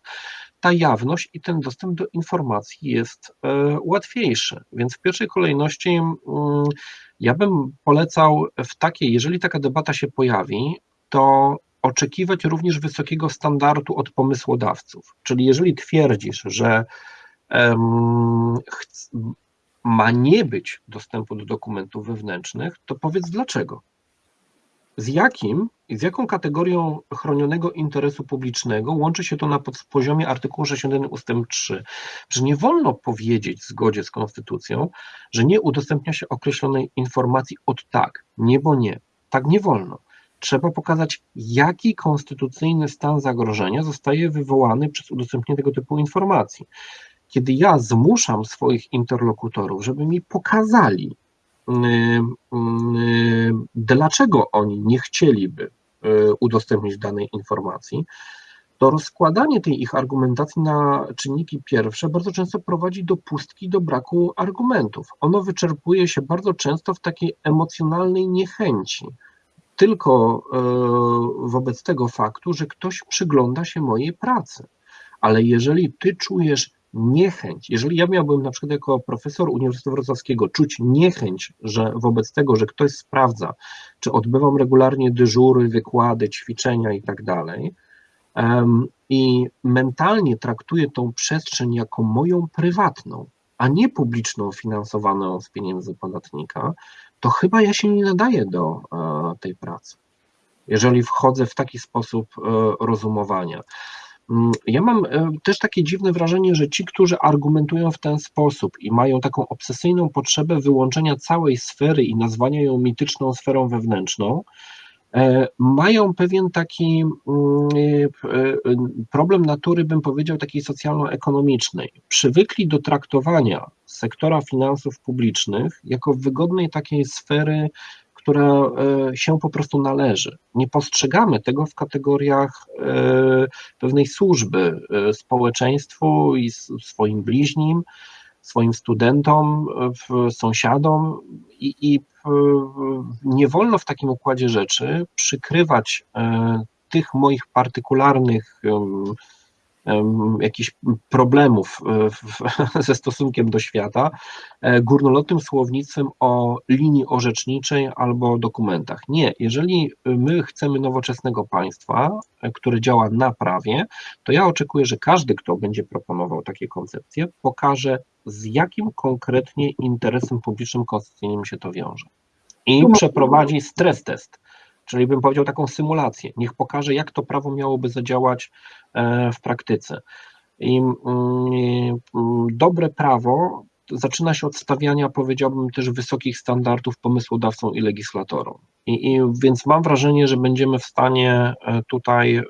ta jawność i ten dostęp do informacji jest łatwiejszy. Więc w pierwszej kolejności mm, ja bym polecał w takiej, jeżeli taka debata się pojawi, to oczekiwać również wysokiego standardu od pomysłodawców. Czyli jeżeli twierdzisz, że ma nie być dostępu do dokumentów wewnętrznych, to powiedz dlaczego. Z jakim i z jaką kategorią chronionego interesu publicznego łączy się to na poziomie artykułu 61 ust. 3? Że nie wolno powiedzieć w zgodzie z konstytucją, że nie udostępnia się określonej informacji od tak, nie bo nie. Tak nie wolno. Trzeba pokazać, jaki konstytucyjny stan zagrożenia zostaje wywołany przez udostępnienie tego typu informacji. Kiedy ja zmuszam swoich interlokutorów, żeby mi pokazali, dlaczego oni nie chcieliby y, udostępnić danej informacji, to rozkładanie tej ich argumentacji na czynniki pierwsze bardzo często prowadzi do pustki, do braku argumentów. Ono wyczerpuje się bardzo często w takiej emocjonalnej niechęci, tylko wobec tego faktu, że ktoś przygląda się mojej pracy. Ale jeżeli ty czujesz niechęć, jeżeli ja miałbym na przykład jako profesor Uniwersytetu Wrocławskiego czuć niechęć, że wobec tego, że ktoś sprawdza, czy odbywam regularnie dyżury, wykłady, ćwiczenia i tak dalej, i mentalnie traktuję tą przestrzeń jako moją prywatną, a nie publiczną, finansowaną z pieniędzy podatnika, to chyba ja się nie nadaję do e, tej pracy. Jeżeli wchodzę w taki sposób e, rozumowania. Mm, ja mam e, też takie dziwne wrażenie, że ci, którzy argumentują w ten sposób i mają taką obsesyjną potrzebę wyłączenia całej sfery i nazwania ją mityczną sferą wewnętrzną, mają pewien taki mm, problem natury, bym powiedział, takiej socjalno-ekonomicznej. Przywykli do traktowania sektora finansów publicznych jako wygodnej takiej sfery która e, się po prostu należy. Nie postrzegamy tego w kategoriach e, pewnej służby e, społeczeństwu i swoim bliźnim, swoim studentom, sąsiadom i, i nie wolno w takim układzie rzeczy przykrywać tych moich partykularnych jakichś problemów e, ze stosunkiem do świata e, górnolotnym słownictwem o linii orzeczniczej albo dokumentach. Nie, jeżeli my chcemy nowoczesnego państwa, e, które działa na prawie, to ja oczekuję, że każdy, kto będzie proponował takie koncepcje, pokaże z jakim konkretnie interesem publicznym konstytucyjnym się to wiąże. I przeprowadzi stres test czyli bym powiedział taką symulację. Niech pokaże, jak to prawo miałoby zadziałać e, w praktyce. I mm, mm, dobre prawo zaczyna się od stawiania, powiedziałbym, też wysokich standardów pomysłodawcom i legislatorom. I, I, więc mam wrażenie, że będziemy w stanie e, tutaj e,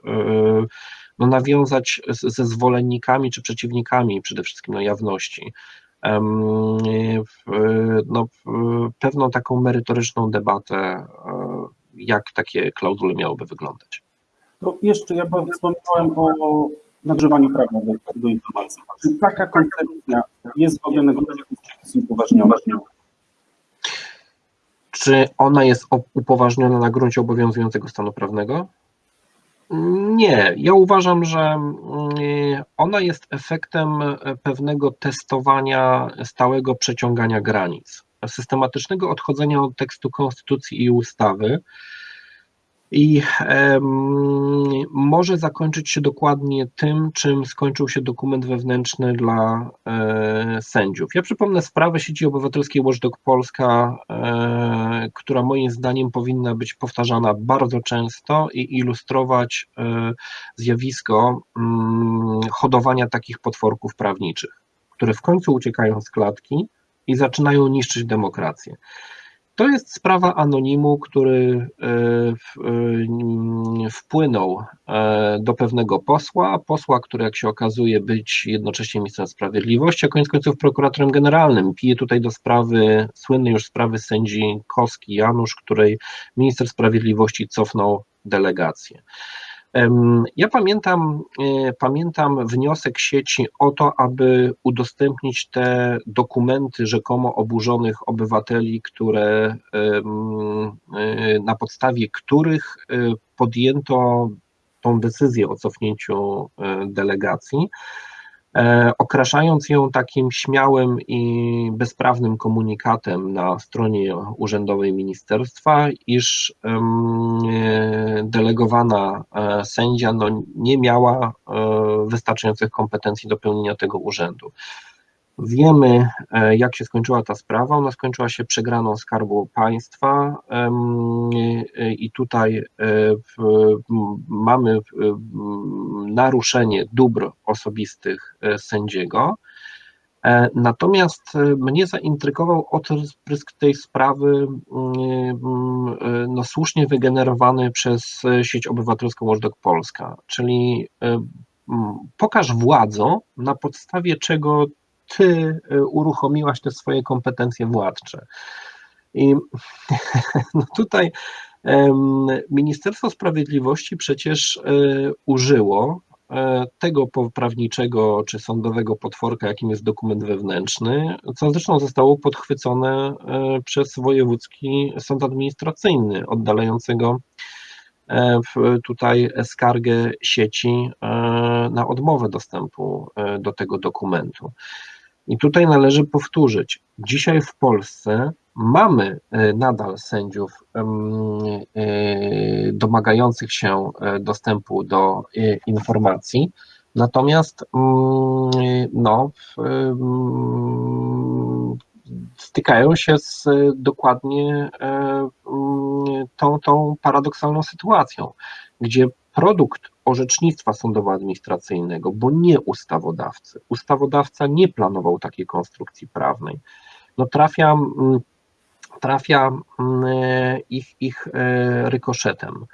no, nawiązać ze zwolennikami czy przeciwnikami przede wszystkim na jawności no, pewną taką merytoryczną debatę jak takie klauzule miałyby wyglądać. To jeszcze ja wspomniałem o nagrzewaniu prawa do, do informacji. Czy taka koncepcja jest w ogóle negocjacji upoważniona? Czy ona jest upoważniona na gruncie obowiązującego stanu prawnego? Nie, ja uważam, że mm, ona jest efektem pewnego testowania stałego przeciągania granic systematycznego odchodzenia od tekstu konstytucji i ustawy. I może zakończyć się dokładnie tym, czym skończył się dokument wewnętrzny dla e, sędziów. Ja przypomnę sprawę sieci obywatelskiej Watchdog Polska, e, która moim zdaniem powinna być powtarzana bardzo często i ilustrować e, zjawisko mm, hodowania takich potworków prawniczych, które w końcu uciekają z klatki i zaczynają niszczyć demokrację. To jest sprawa anonimu, który e, e, wpłynął e, do pewnego posła, posła, który jak się okazuje być jednocześnie ministrem sprawiedliwości, a koniec końców prokuratorem generalnym. Pije tutaj do sprawy, słynnej już sprawy sędzi Koski Janusz, której minister sprawiedliwości cofnął delegację. Ja pamiętam, e, pamiętam wniosek sieci o to, aby udostępnić te dokumenty rzekomo oburzonych obywateli, które e, na podstawie których e, podjęto tą decyzję o cofnięciu delegacji. E, okraszając ją takim śmiałym i bezprawnym komunikatem na stronie urzędowej ministerstwa, iż delegowana e, sędzia no, nie miała e, wystarczających kompetencji do pełnienia tego urzędu. Wiemy, e, jak się skończyła ta sprawa. Ona skończyła się przegraną Skarbu Państwa e, i tutaj e, mamy naruszenie dóbr osobistych sędziego. Natomiast mnie zaintrygował odprysk tej sprawy no, słusznie wygenerowany przez sieć obywatelską Watchdog Polska, czyli pokaż władzą, na podstawie czego ty y, uruchomiłaś te swoje kompetencje władcze. I no tutaj Ministerstwo Sprawiedliwości przecież y, użyło y, tego prawniczego czy sądowego potworka, jakim jest dokument wewnętrzny, co zresztą zostało podchwycone przez Wojewódzki Sąd Administracyjny, oddalającego tutaj skargę sieci na odmowę dostępu do tego dokumentu. I tutaj należy powtórzyć, dzisiaj w Polsce mamy e, nadal sędziów e, domagających się e, dostępu do informacji, natomiast mm, no, stykają się z dokładnie tą, tą paradoksalną sytuacją, gdzie produkt orzecznictwa sądowo-administracyjnego, bo nie ustawodawcy. Ustawodawca nie planował takiej konstrukcji prawnej. No trafiam trafia ich, ich rykoszetem.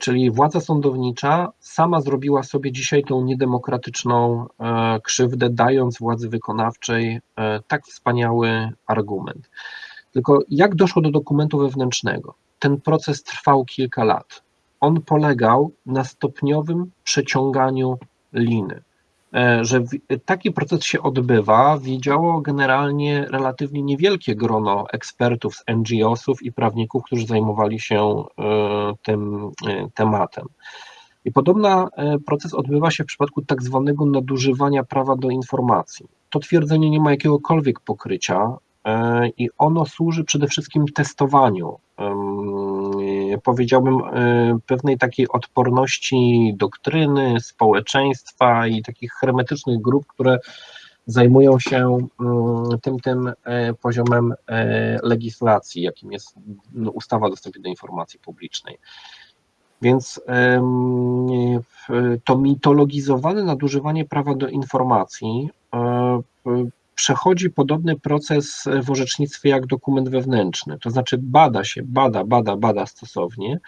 Czyli władza sądownicza sama zrobiła sobie dzisiaj tą niedemokratyczną krzywdę, dając władzy wykonawczej tak wspaniały argument. Tylko jak doszło do dokumentu wewnętrznego? Ten proces trwał kilka lat. On polegał na stopniowym przeciąganiu liny. E, że taki proces się odbywa, wiedziało generalnie relatywnie niewielkie grono ekspertów z NGO-sów i prawników, którzy zajmowali się e, tym e, tematem. I podobny proces odbywa się w przypadku tak zwanego nadużywania prawa do informacji. To twierdzenie nie ma jakiegokolwiek pokrycia i ono służy przede wszystkim testowaniu, powiedziałbym, e, pewnej takiej odporności doktryny, społeczeństwa i takich hermetycznych grup, które zajmują się mm, tym, tym e, poziomem legislacji, jakim jest no, ustawa o dostępie do informacji publicznej. Więc to mitologizowane nadużywanie prawa do informacji przechodzi podobny proces w orzecznictwie jak dokument wewnętrzny, to znaczy bada się, bada, bada, bada stosownie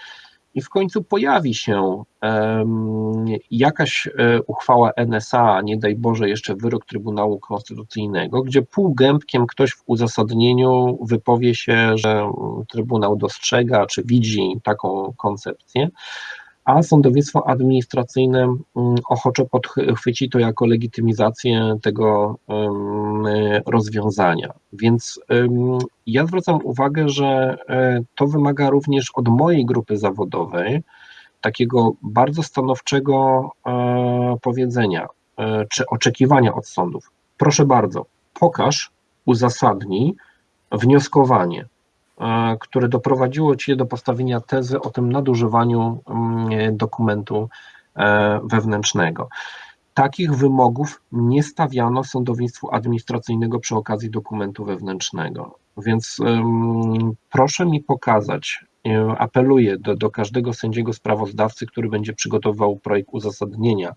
i w końcu pojawi się um, jakaś e, uchwała NSA, nie daj Boże jeszcze wyrok Trybunału Konstytucyjnego, gdzie półgębkiem ktoś w uzasadnieniu wypowie się, że Trybunał dostrzega czy widzi taką koncepcję, a sądownictwo administracyjne mm, ochoczo podchwyci to jako legitymizację tego rozwiązania. Więc ja zwracam uwagę, że e, to wymaga również od mojej grupy zawodowej takiego bardzo stanowczego e, powiedzenia e, czy oczekiwania od sądów. Proszę bardzo, pokaż, uzasadnij wnioskowanie, które doprowadziło Cię do postawienia tezy o tym nadużywaniu mm, dokumentu e, wewnętrznego. Takich wymogów nie stawiano sądownictwu administracyjnego przy okazji dokumentu wewnętrznego. Więc proszę mi pokazać, e, apeluję do, do każdego sędziego sprawozdawcy, który będzie przygotował projekt uzasadnienia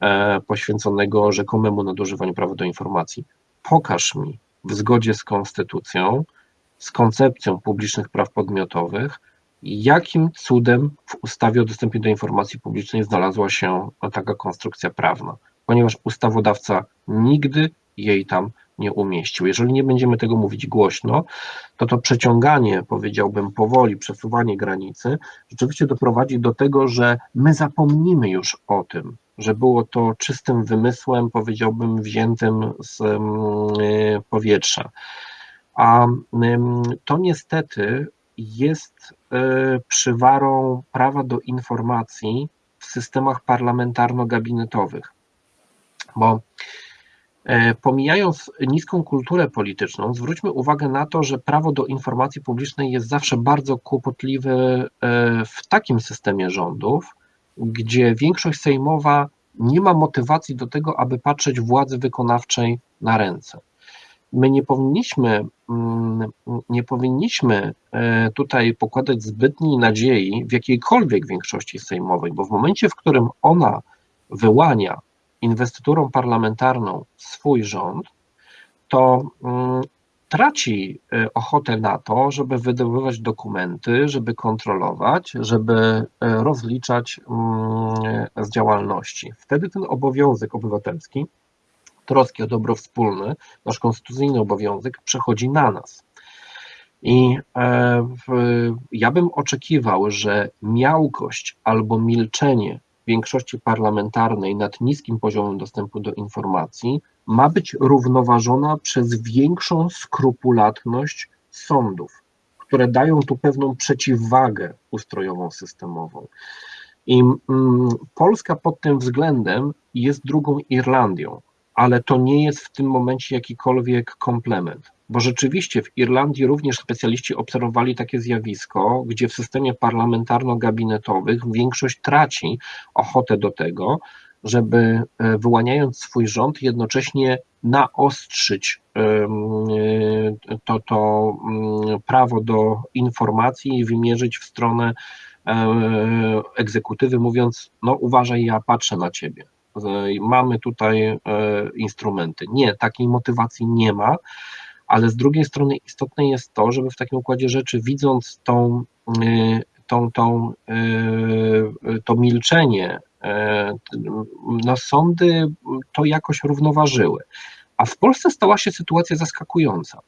e, poświęconego rzekomemu nadużywaniu prawa do informacji. Pokaż mi w zgodzie z konstytucją, z koncepcją publicznych praw podmiotowych, jakim cudem w ustawie o dostępie do informacji publicznej znalazła się taka konstrukcja prawna, ponieważ ustawodawca nigdy jej tam nie umieścił. Jeżeli nie będziemy tego mówić głośno, to to przeciąganie, powiedziałbym, powoli, przesuwanie granicy, rzeczywiście doprowadzi do tego, że my zapomnimy już o tym, że było to czystym wymysłem, powiedziałbym, wziętym z mm, powietrza. A to niestety jest e, przywarą prawa do informacji w systemach parlamentarno-gabinetowych, bo e, pomijając niską kulturę polityczną, zwróćmy uwagę na to, że prawo do informacji publicznej jest zawsze bardzo kłopotliwe e, w takim systemie rządów, gdzie większość sejmowa nie ma motywacji do tego, aby patrzeć władzy wykonawczej na ręce my nie powinniśmy, mm, nie powinniśmy e, tutaj pokładać zbytniej nadziei w jakiejkolwiek większości sejmowej, bo w momencie, w którym ona wyłania inwestyturą parlamentarną swój rząd, to mm, traci e, ochotę na to, żeby wydobywać dokumenty, żeby kontrolować, żeby e, rozliczać mm, z działalności. Wtedy ten obowiązek obywatelski troski o dobro wspólne, nasz konstytucyjny obowiązek przechodzi na nas. I e, ja bym oczekiwał, że miałkość albo milczenie większości parlamentarnej nad niskim poziomem dostępu do informacji ma być równoważona przez większą skrupulatność sądów, które dają tu pewną przeciwwagę ustrojową, systemową. I mm, Polska pod tym względem jest drugą Irlandią ale to nie jest w tym momencie jakikolwiek komplement. Bo rzeczywiście w Irlandii również specjaliści obserwowali takie zjawisko, gdzie w systemie parlamentarno-gabinetowych większość traci ochotę do tego, żeby e, wyłaniając swój rząd, jednocześnie naostrzyć e, to, to mm, prawo do informacji i wymierzyć w stronę e, egzekutywy, mówiąc: No, uważaj, ja patrzę na ciebie mamy tutaj e, instrumenty. Nie, takiej motywacji nie ma, ale z drugiej strony istotne jest to, żeby w takim układzie rzeczy, widząc tą, tą, tą, to milczenie, no sądy to jakoś równoważyły. A w Polsce stała się sytuacja zaskakująca.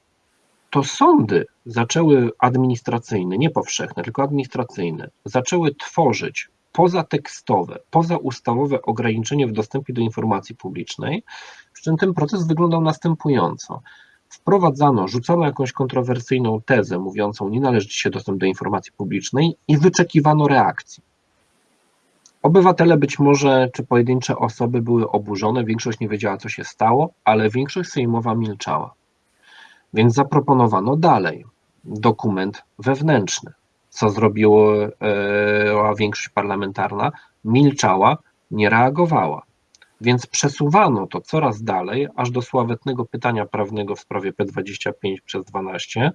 To sądy zaczęły administracyjne, nie powszechne, tylko administracyjne, zaczęły tworzyć pozatekstowe, pozaustawowe ograniczenie w dostępie do informacji publicznej, przy czym ten proces wyglądał następująco. Wprowadzano, rzucano jakąś kontrowersyjną tezę mówiącą, nie należy się dostęp do informacji publicznej i wyczekiwano reakcji. Obywatele być może, czy pojedyncze osoby były oburzone, większość nie wiedziała, co się stało, ale większość sejmowa milczała. Więc zaproponowano dalej dokument wewnętrzny. Co zrobiła e, większość parlamentarna? Milczała, nie reagowała. Więc przesuwano to coraz dalej, aż do sławetnego pytania prawnego w sprawie P25 przez 12,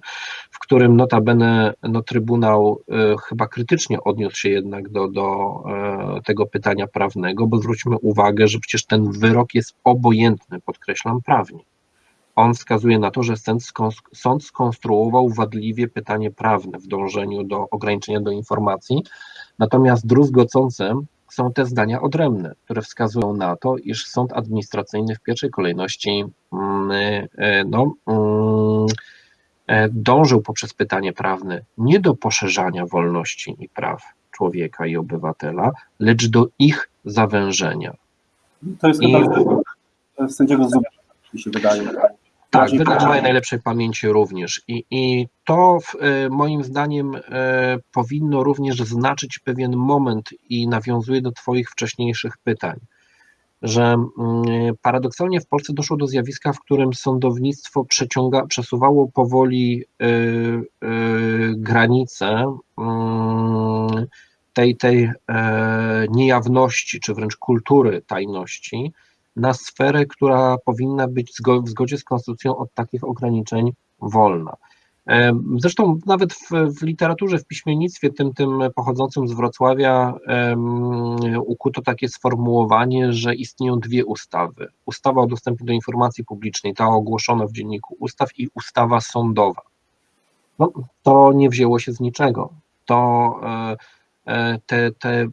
w którym notabene no, Trybunał y, chyba krytycznie odniósł się jednak do, do y, tego pytania prawnego, bo zwróćmy uwagę, że przecież ten wyrok jest obojętny, podkreślam prawnie. On wskazuje na to, że sąd skonstruował wadliwie pytanie prawne w dążeniu do ograniczenia do informacji, natomiast druzgocącym są te zdania odrębne, które wskazują na to, iż sąd administracyjny w pierwszej kolejności mm, e, no, mm, e, dążył poprzez pytanie prawne nie do poszerzania wolności i praw człowieka i obywatela, lecz do ich zawężenia. To jest I... chyba sędziego Zubia, mi się wydaje. Tak, mojej najlepszej pamięci również. I, i to w, e, moim zdaniem e, powinno również znaczyć pewien moment i nawiązuje do Twoich wcześniejszych pytań, że mm, paradoksalnie w Polsce doszło do zjawiska, w którym sądownictwo przeciąga, przesuwało powoli y, y, granice y, tej, tej niejawności, czy wręcz kultury tajności, na sferę, która powinna być w zgodzie z konstytucją od takich ograniczeń wolna. Zresztą nawet w, w, literaturze, w piśmiennictwie, tym, tym pochodzącym z Wrocławia, um, ukuto takie sformułowanie, że istnieją dwie ustawy. Ustawa o dostępie do informacji publicznej, ta ogłoszona w dzienniku ustaw i ustawa sądowa. No, to nie wzięło się z niczego. To e, e, te, te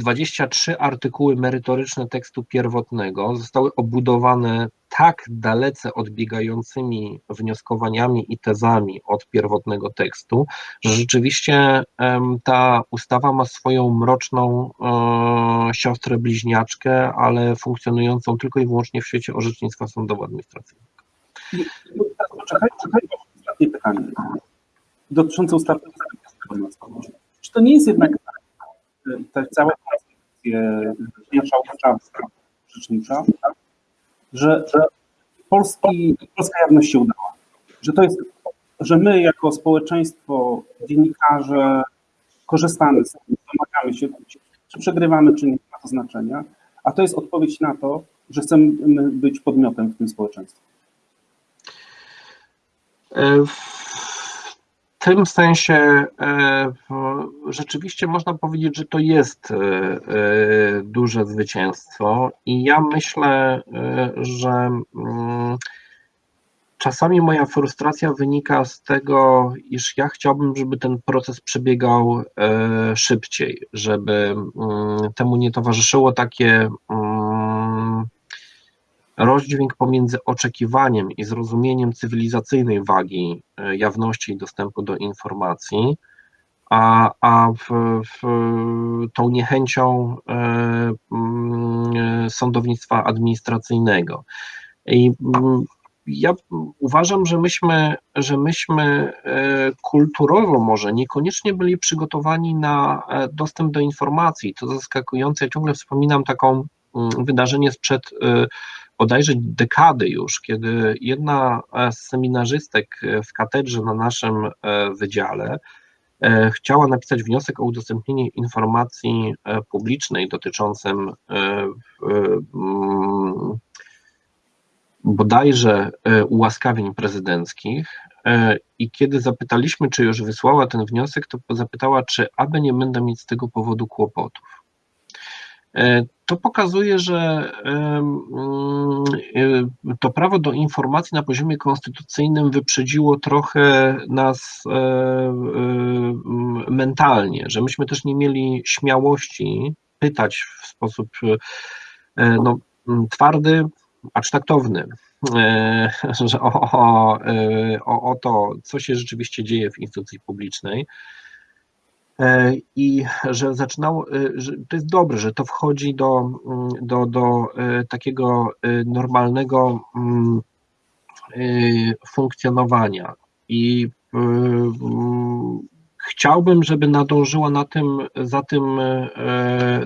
23 artykuły merytoryczne tekstu pierwotnego zostały obudowane tak dalece odbiegającymi wnioskowaniami i tezami od pierwotnego tekstu, że rzeczywiście ta ustawa ma swoją mroczną e, siostrę bliźniaczkę, ale funkcjonującą tylko i wyłącznie w świecie orzecznictwa sądowo-administracyjnego. Czekaj, czekaj, ostatnie pytanie dotyczące ustawy. Czy to nie jest jednak te całe konstytucje marszałkowcza, rzecznicza, że, że Polski, polska jawność się udała. Że to jest, że my jako społeczeństwo, dziennikarze korzystamy z tego, domagamy się, czy przegrywamy, czy nie ma to znaczenia, a to jest odpowiedź na to, że chcemy być podmiotem w tym społeczeństwie. E, tym sensie e, rzeczywiście można powiedzieć, że to jest e, e, duże zwycięstwo i ja myślę, że mm, czasami moja frustracja wynika z tego, iż ja chciałbym, żeby ten proces przebiegał szybciej, żeby mm, temu nie towarzyszyło takie mm, rozdźwięk pomiędzy oczekiwaniem i zrozumieniem cywilizacyjnej wagi e, jawności i dostępu do informacji, a, a w, w, tą niechęcią e, mm, sądownictwa administracyjnego. I mm, ja uważam, że myśmy, że myśmy e, kulturowo może niekoniecznie byli przygotowani na dostęp do informacji. To zaskakujące. Ja ciągle wspominam taką mm, wydarzenie sprzed bodajże dekady już, kiedy jedna z seminarzystek w katedrze na naszym e, wydziale e, chciała napisać wniosek o udostępnienie informacji e, publicznej dotyczącym mm, bodajże ułaskawień prezydenckich i kiedy zapytaliśmy, czy już wysłała ten wniosek, to zapytała, czy aby nie będę mieć z tego powodu kłopotów. To pokazuje, że to prawo do informacji na poziomie konstytucyjnym wyprzedziło trochę nas mentalnie, że myśmy też nie mieli śmiałości pytać w sposób no, twardy, acz taktowny, o, o, o to, co się rzeczywiście dzieje w instytucji publicznej. E, i że zaczynało, e, że to jest dobre, że to wchodzi do, mm, do, do e, takiego normalnego mm, funkcjonowania. I chciałbym, żeby nadążyła na tym, za tym,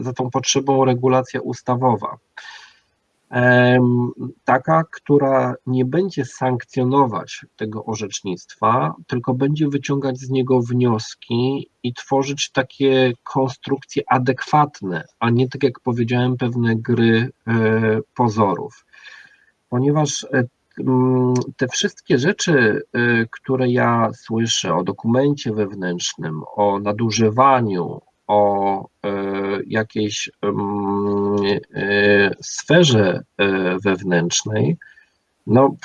za tą potrzebą regulacja ustawowa taka, która nie będzie sankcjonować tego orzecznictwa, tylko będzie wyciągać z niego wnioski i tworzyć takie konstrukcje adekwatne, a nie tak jak powiedziałem, pewne gry e, pozorów. Ponieważ e, te wszystkie rzeczy, e, które ja słyszę o dokumencie wewnętrznym, o nadużywaniu, o e, jakiejś e, sferze e, wewnętrznej, no,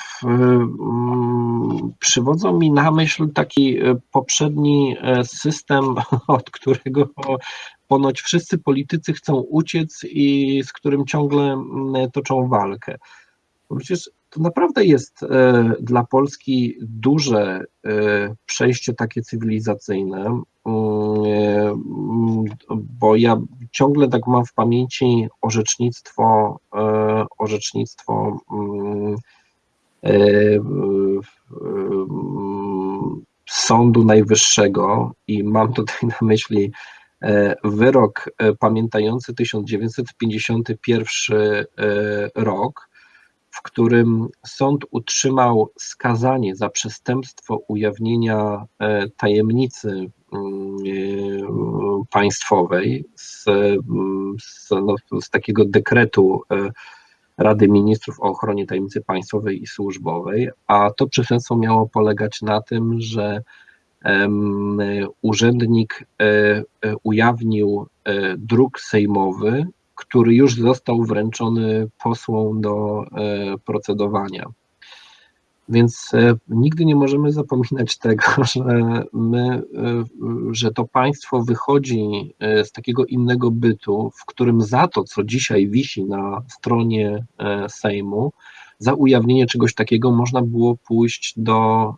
przywodzą mi na myśl taki poprzedni system, od którego ponoć wszyscy politycy chcą uciec i z którym ciągle toczą walkę. Przecież to naprawdę jest dla Polski duże przejście takie cywilizacyjne, bo ja ciągle tak mam w pamięci orzecznictwo, e, orzecznictwo mm, e, Sądu Najwyższego i mam tutaj na myśli e, wyrok pamiętający 1951 rok, w którym sąd utrzymał skazanie za przestępstwo ujawnienia tajemnicy Mm, państwowej z, z, no, z takiego dekretu e, Rady Ministrów o ochronie tajemnicy państwowej i służbowej, a to przestępstwo miało polegać na tym, że urzędnik e, e, ujawnił druk sejmowy, który już został wręczony posłom do procedowania. Więc e, nigdy nie możemy zapominać tego, że my, e, że to państwo wychodzi e, z takiego innego bytu, w którym za to, co dzisiaj wisi na stronie Sejmu, za ujawnienie czegoś takiego można było pójść do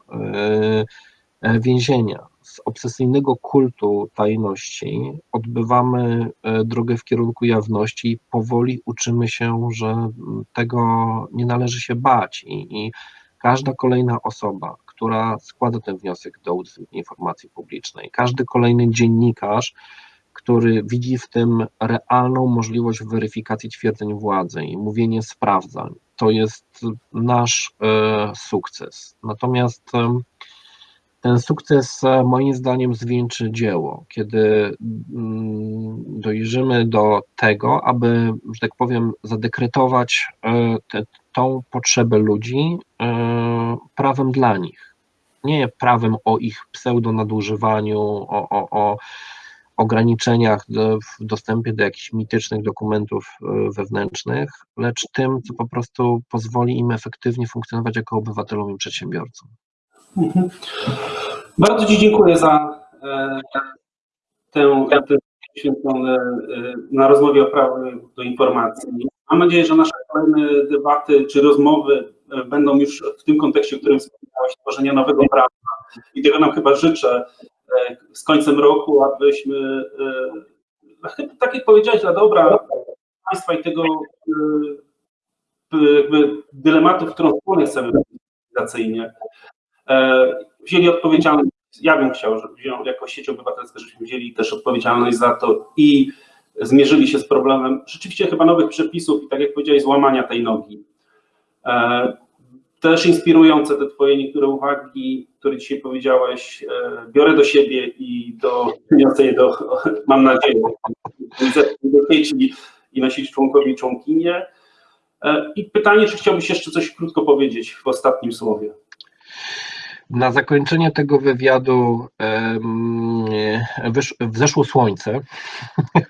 więzienia. Z obsesyjnego kultu tajności odbywamy drogę w kierunku jawności i powoli uczymy się, że tego nie należy się bać i, i Każda kolejna osoba, która składa ten wniosek do informacji publicznej, każdy kolejny dziennikarz, który widzi w tym realną możliwość weryfikacji twierdzeń władzy i mówienie sprawdzań, to jest nasz e, sukces. Natomiast e, ten sukces e, moim zdaniem zwieńczy dzieło, kiedy mm, dojrzymy do tego, aby, że tak powiem, zadekretować e, te, tą potrzebę ludzi e, prawem dla nich. Nie prawem o ich pseudonadużywaniu, o, o, o ograniczeniach w dostępie do jakichś mitycznych dokumentów wewnętrznych, lecz tym, co po prostu pozwoli im efektywnie funkcjonować jako obywatelom i przedsiębiorcom. Mhm. Bardzo Ci dziękuję za e, tę, tę święcone na rozmowie o prawie do informacji. Mam nadzieję, że nasze kolejne debaty czy rozmowy e, będą już w tym kontekście, w którym wspomniałeś, tworzenia nowego prawa. I tego nam chyba życzę e, z końcem roku, abyśmy, tak jak powiedziałeś, dla dobra państwa i tego jakby dylematu, w którą stronę chcemy cywilizacyjnie, E, wzięli odpowiedzialność, ja bym chciał, żeby jako sieć obywatelska, żebyśmy wzięli też odpowiedzialność za to i zmierzyli się z problemem rzeczywiście chyba nowych przepisów i tak jak powiedziałeś, złamania tej nogi. E, też inspirujące te twoje niektóre uwagi, które dzisiaj powiedziałeś, e, biorę do siebie i do, niosę je do, mam nadzieję, do sieci i nosić członkowi i członkinie. I pytanie, czy chciałbyś jeszcze coś krótko powiedzieć w ostatnim słowie? Na zakończenie tego wywiadu wzeszło słońce,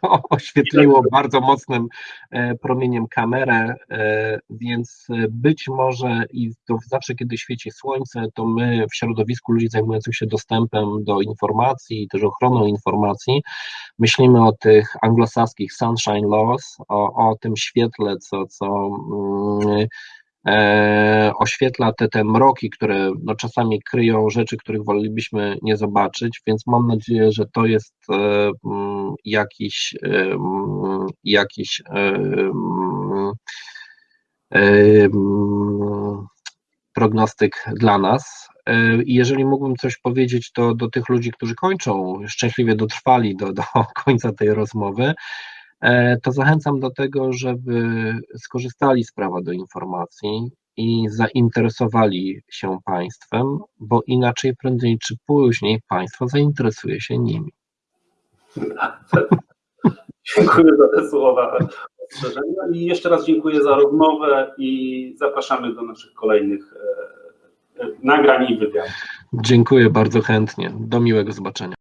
oświetliło bardzo mocnym e, promieniem kamerę, e, więc być może i to zawsze, kiedy świeci słońce, to my w środowisku ludzi zajmujących się dostępem do informacji i też ochroną informacji, myślimy o tych anglosaskich sunshine laws, o, o tym świetle, co, co mm, e, oświetla te, te mroki, które no, czasami kryją rzeczy, których wolelibyśmy nie zobaczyć, więc mam nadzieję, że to jest e, mm, jakiś, e, mm, jakiś e, mm, e, prognostyk dla nas. I jeżeli mógłbym coś powiedzieć, to do tych ludzi, którzy kończą, szczęśliwie dotrwali do, do końca tej rozmowy, to zachęcam do tego, żeby skorzystali z prawa do informacji i zainteresowali się państwem, bo inaczej prędzej czy później państwo zainteresuje się nimi. Dziękuję za te słowa ostrzeżenia i jeszcze raz dziękuję za rozmowę i zapraszamy do naszych kolejnych e, e, nagrań i wywiadów. Dziękuję bardzo chętnie. Do miłego zobaczenia.